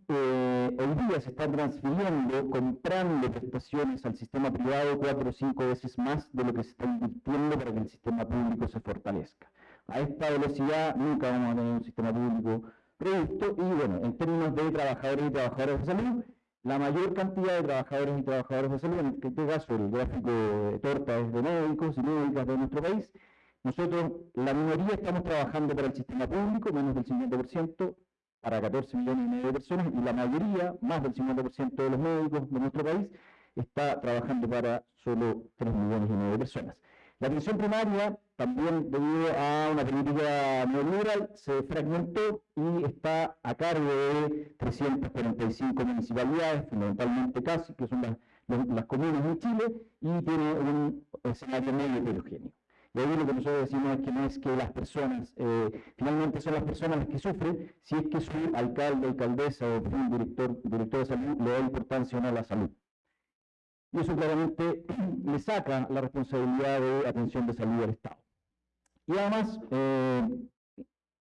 eh, hoy día se están transfiriendo, comprando prestaciones al sistema privado cuatro o cinco veces más de lo que se está invirtiendo para que el sistema público se fortalezca. A esta velocidad nunca vamos a tener un sistema público robusto y bueno, en términos de trabajadores y trabajadoras de salud, la mayor cantidad de trabajadores y trabajadoras de salud, en este caso el gráfico de torta es de médicos y médicas de nuestro país, nosotros, la minoría, estamos trabajando para el sistema público, menos del 50%, para 14 millones y medio de personas, y la mayoría, más del 50% de los médicos de nuestro país, está trabajando para solo 3 millones y medio de personas. La atención primaria, también debido a una política neoliberal, se fragmentó y está a cargo de 345 municipalidades, fundamentalmente casi, que son las, comunas en Chile, y tiene un escenario medio heterogéneo. Y ahí lo que nosotros decimos es que no es que las personas, eh, finalmente son las personas las que sufren si es que su alcalde, alcaldesa o un director, director de salud le da importancia o no a la salud. Y eso claramente le saca la responsabilidad de atención de salud al Estado. Y además, eh,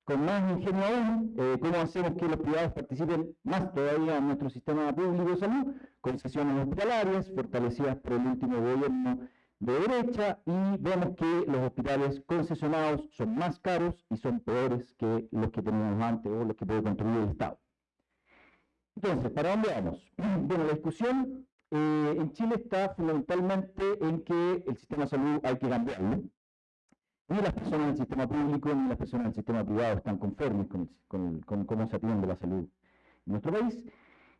con más ingenio aún, eh, ¿cómo hacemos que los privados participen más todavía en nuestro sistema público de salud? Concesiones hospitalarias, fortalecidas por el último gobierno de derecha y vemos que los hospitales concesionados son más caros y son peores que los que teníamos antes o los que puede construir el Estado. Entonces, ¿para dónde vamos? Bueno, la discusión eh, en Chile está fundamentalmente en que el sistema de salud hay que cambiarlo. Ni las personas del sistema público ni las personas del sistema privado están conformes con, con cómo se atiende la salud en nuestro país.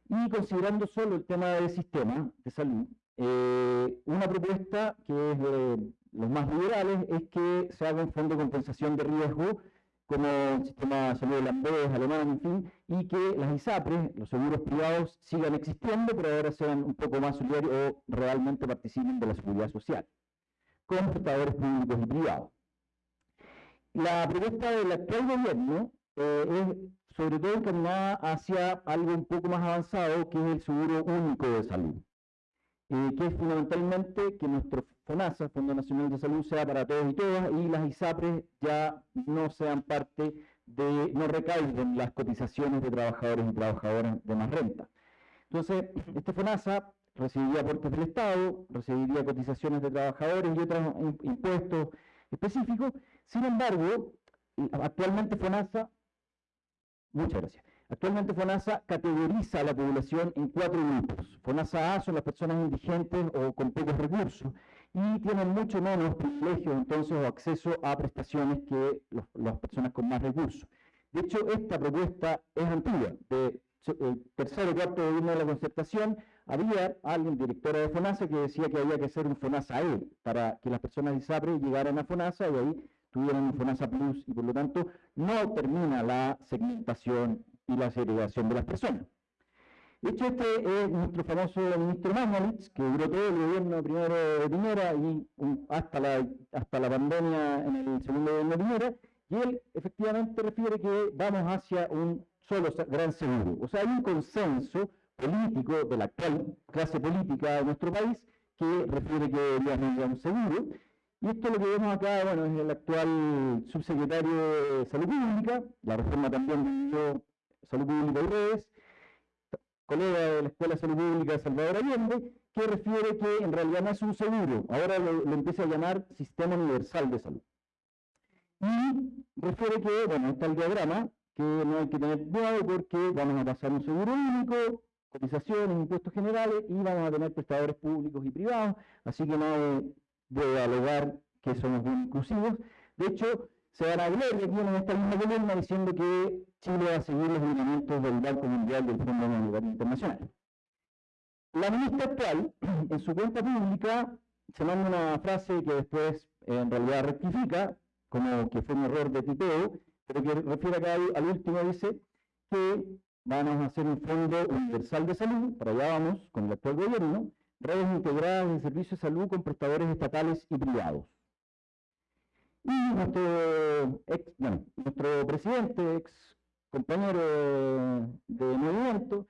Y considerando solo el tema del sistema de salud, eh, una propuesta que es de los más liberales es que se haga un fondo de compensación de riesgo como el sistema de salud holandés, alemán, en fin, y que las ISAPRES, los seguros privados, sigan existiendo, pero ahora sean un poco más solidarios o realmente participen de la seguridad social, con prestadores públicos y privados. La propuesta del actual gobierno eh, es sobre todo encaminada hacia algo un poco más avanzado, que es el seguro único de salud. Eh, que es fundamentalmente que nuestro FONASA, Fondo Nacional de Salud, sea para todos y todas, y las ISAPRES ya no sean parte de, no recaigan las cotizaciones de trabajadores y trabajadoras de más renta. Entonces, este FONASA recibiría aportes del Estado, recibiría cotizaciones de trabajadores y otros impuestos específicos. Sin embargo, actualmente FONASA, muchas gracias, Actualmente FONASA categoriza a la población en cuatro grupos. FONASA A son las personas indigentes o con pocos recursos y tienen mucho menos privilegios entonces o acceso a prestaciones que las personas con más recursos. De hecho, esta propuesta es antigua. De el tercer o cuarto gobierno de la concertación había alguien, directora de FONASA, que decía que había que hacer un FONASA E para que las personas de ISAPRE llegaran a FONASA y ahí tuvieran un FONASA Plus y por lo tanto no termina la segmentación y la segregación de las personas. De hecho, este es nuestro famoso ministro Magnalitz, que duró todo el gobierno primero de Piñera y hasta, la, hasta la pandemia en el segundo gobierno de Piñera, y él efectivamente refiere que vamos hacia un solo gran seguro. O sea, hay un consenso político de la actual clase política de nuestro país que refiere que deberíamos ir un seguro. Y esto lo que vemos acá, bueno, es el actual subsecretario de Salud Pública, la reforma también de Salud Pública y Redes, colega de la Escuela de Salud Pública de Salvador Allende, que refiere que en realidad no es un seguro, ahora lo, empieza a llamar Sistema Universal de Salud. Y refiere que, bueno, está el diagrama, que no hay que tener cuidado porque vamos a pasar un seguro único, cotizaciones, impuestos generales, y vamos a tener prestadores públicos y privados, así que no debe alegar que somos inclusivos. De hecho, se van a gloria aquí en esta misma columna diciendo que Chile va a seguir los lineamientos del Banco Mundial del Fondo Monetario Internacional. La ministra actual, en su cuenta pública, se manda una frase que después en realidad rectifica, como que fue un error de tipeo, pero que refiere acá al, último, dice que vamos a hacer un fondo universal de salud, para allá vamos con el actual gobierno, redes integradas de servicios de salud con prestadores estatales y privados. Y nuestro, ex, bueno, nuestro presidente, ex compañero de, movimiento,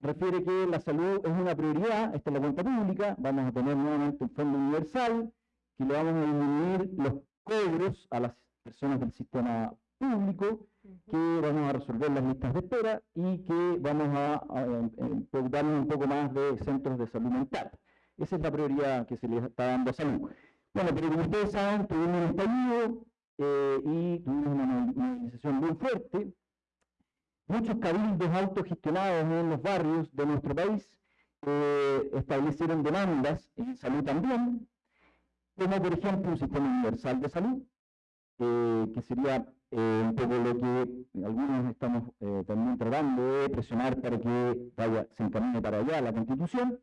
refiere que la salud es una prioridad, esta es la cuenta pública, vamos a tener nuevamente un fondo universal, que le vamos a disminuir los cobros a las personas del sistema público, que vamos a resolver las listas de espera y que vamos a, a, preocuparnos un poco más de centros de salud mental. Esa es la prioridad que se le está dando a salud. Bueno, pero como ustedes saben, tuvimos un estallido eh, y tuvimos una movilización muy fuerte. Muchos cabildos autogestionados en los barrios de nuestro país eh, establecieron demandas en salud también, como por ejemplo un sistema universal de salud, eh, que sería eh, un poco lo que algunos estamos eh, también tratando de presionar para que vaya, se encamine para allá la Constitución.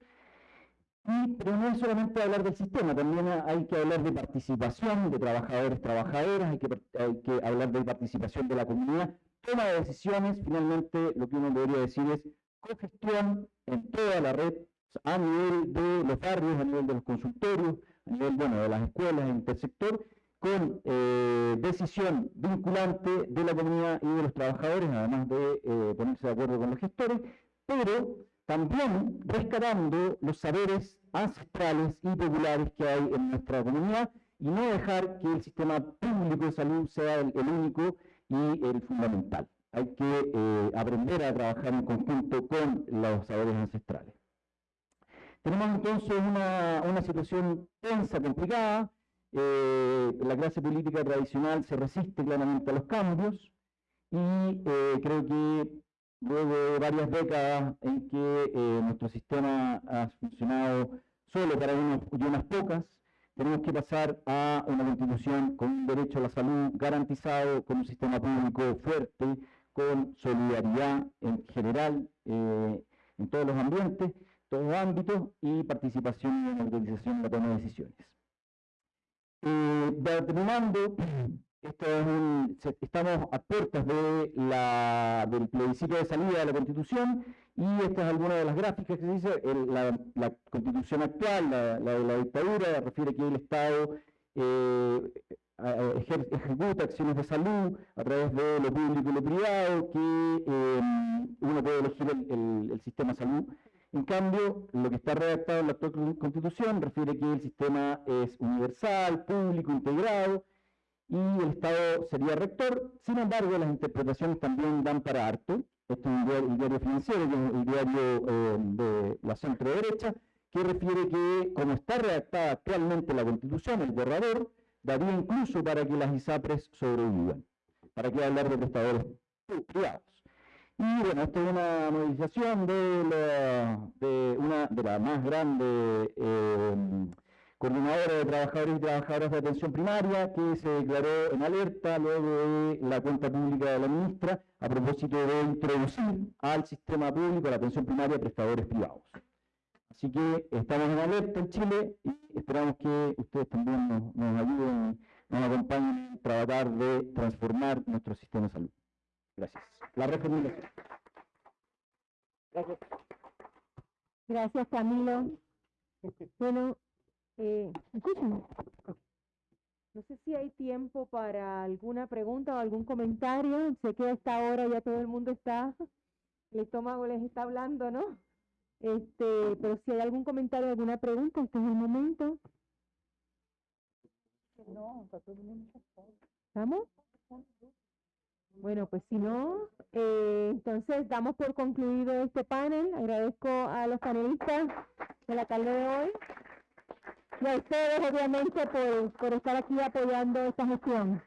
Y, pero no es solamente hablar del sistema, también hay que hablar de participación de trabajadores, trabajadoras, hay que, hay que hablar de participación de la comunidad, toma de decisiones, finalmente lo que uno debería decir es cogestión en toda la red, a nivel de los barrios, a nivel de los consultorios, a nivel de las escuelas, intersector, con eh, decisión vinculante de la comunidad y de los trabajadores, además de eh, ponerse de acuerdo con los gestores, pero también rescatando los saberes ancestrales y populares que hay en nuestra comunidad y no dejar que el sistema público de salud sea el, único y el fundamental. Hay que eh, aprender a trabajar en conjunto con los saberes ancestrales. Tenemos entonces una, una situación tensa, complicada, eh, la clase política tradicional se resiste claramente a los cambios y eh, creo que luego de varias décadas en que nuestro sistema ha funcionado solo para unos y unas pocas, tenemos que pasar a una constitución con un derecho a la salud garantizado, con un sistema público fuerte, con solidaridad en general en todos los ambientes, todos los ámbitos y participación y democratización en la toma de decisiones. Eh, estamos a puertas de la, del plebiscito de salida de la Constitución y esta es alguna de las gráficas que se dice, la, Constitución actual, la, de la dictadura, refiere que el Estado eh, ejecuta acciones de salud a través de lo público y lo privado, que eh, uno puede elegir el, el sistema de salud. En cambio, lo que está redactado en la actual Constitución refiere que el sistema es universal, público, integrado, y el Estado sería rector. Sin embargo, las interpretaciones también dan para harto. Esto es el diario financiero, el diario eh, de la centro derecha, que refiere que, como está redactada actualmente la Constitución, el borrador, daría incluso para que las ISAPRES sobrevivan. ¿Para qué hablar de prestadores privados? Y bueno, esta es una movilización de, la, de una de las más grandes eh, coordinadora de trabajadores y trabajadoras de atención primaria que se declaró en alerta luego de la cuenta pública de la ministra a propósito de introducir al sistema público la atención primaria prestadores privados. Así que estamos en alerta en Chile y esperamos que ustedes también nos, nos ayuden, nos acompañen a tratar de transformar nuestro sistema de salud. Gracias. La reformulación. Gracias. Gracias, Camilo. Bueno, eh, No sé si hay tiempo para alguna pregunta o algún comentario. Sé que a esta hora ya todo el mundo está, el estómago les está hablando, ¿no? Este, pero si hay algún comentario, alguna pregunta, este es el momento. No, ¿Estamos? Bueno, pues si no, eh, entonces damos por concluido este panel. Agradezco a los panelistas de la tarde de hoy y a ustedes obviamente por, por estar aquí apoyando esta gestión.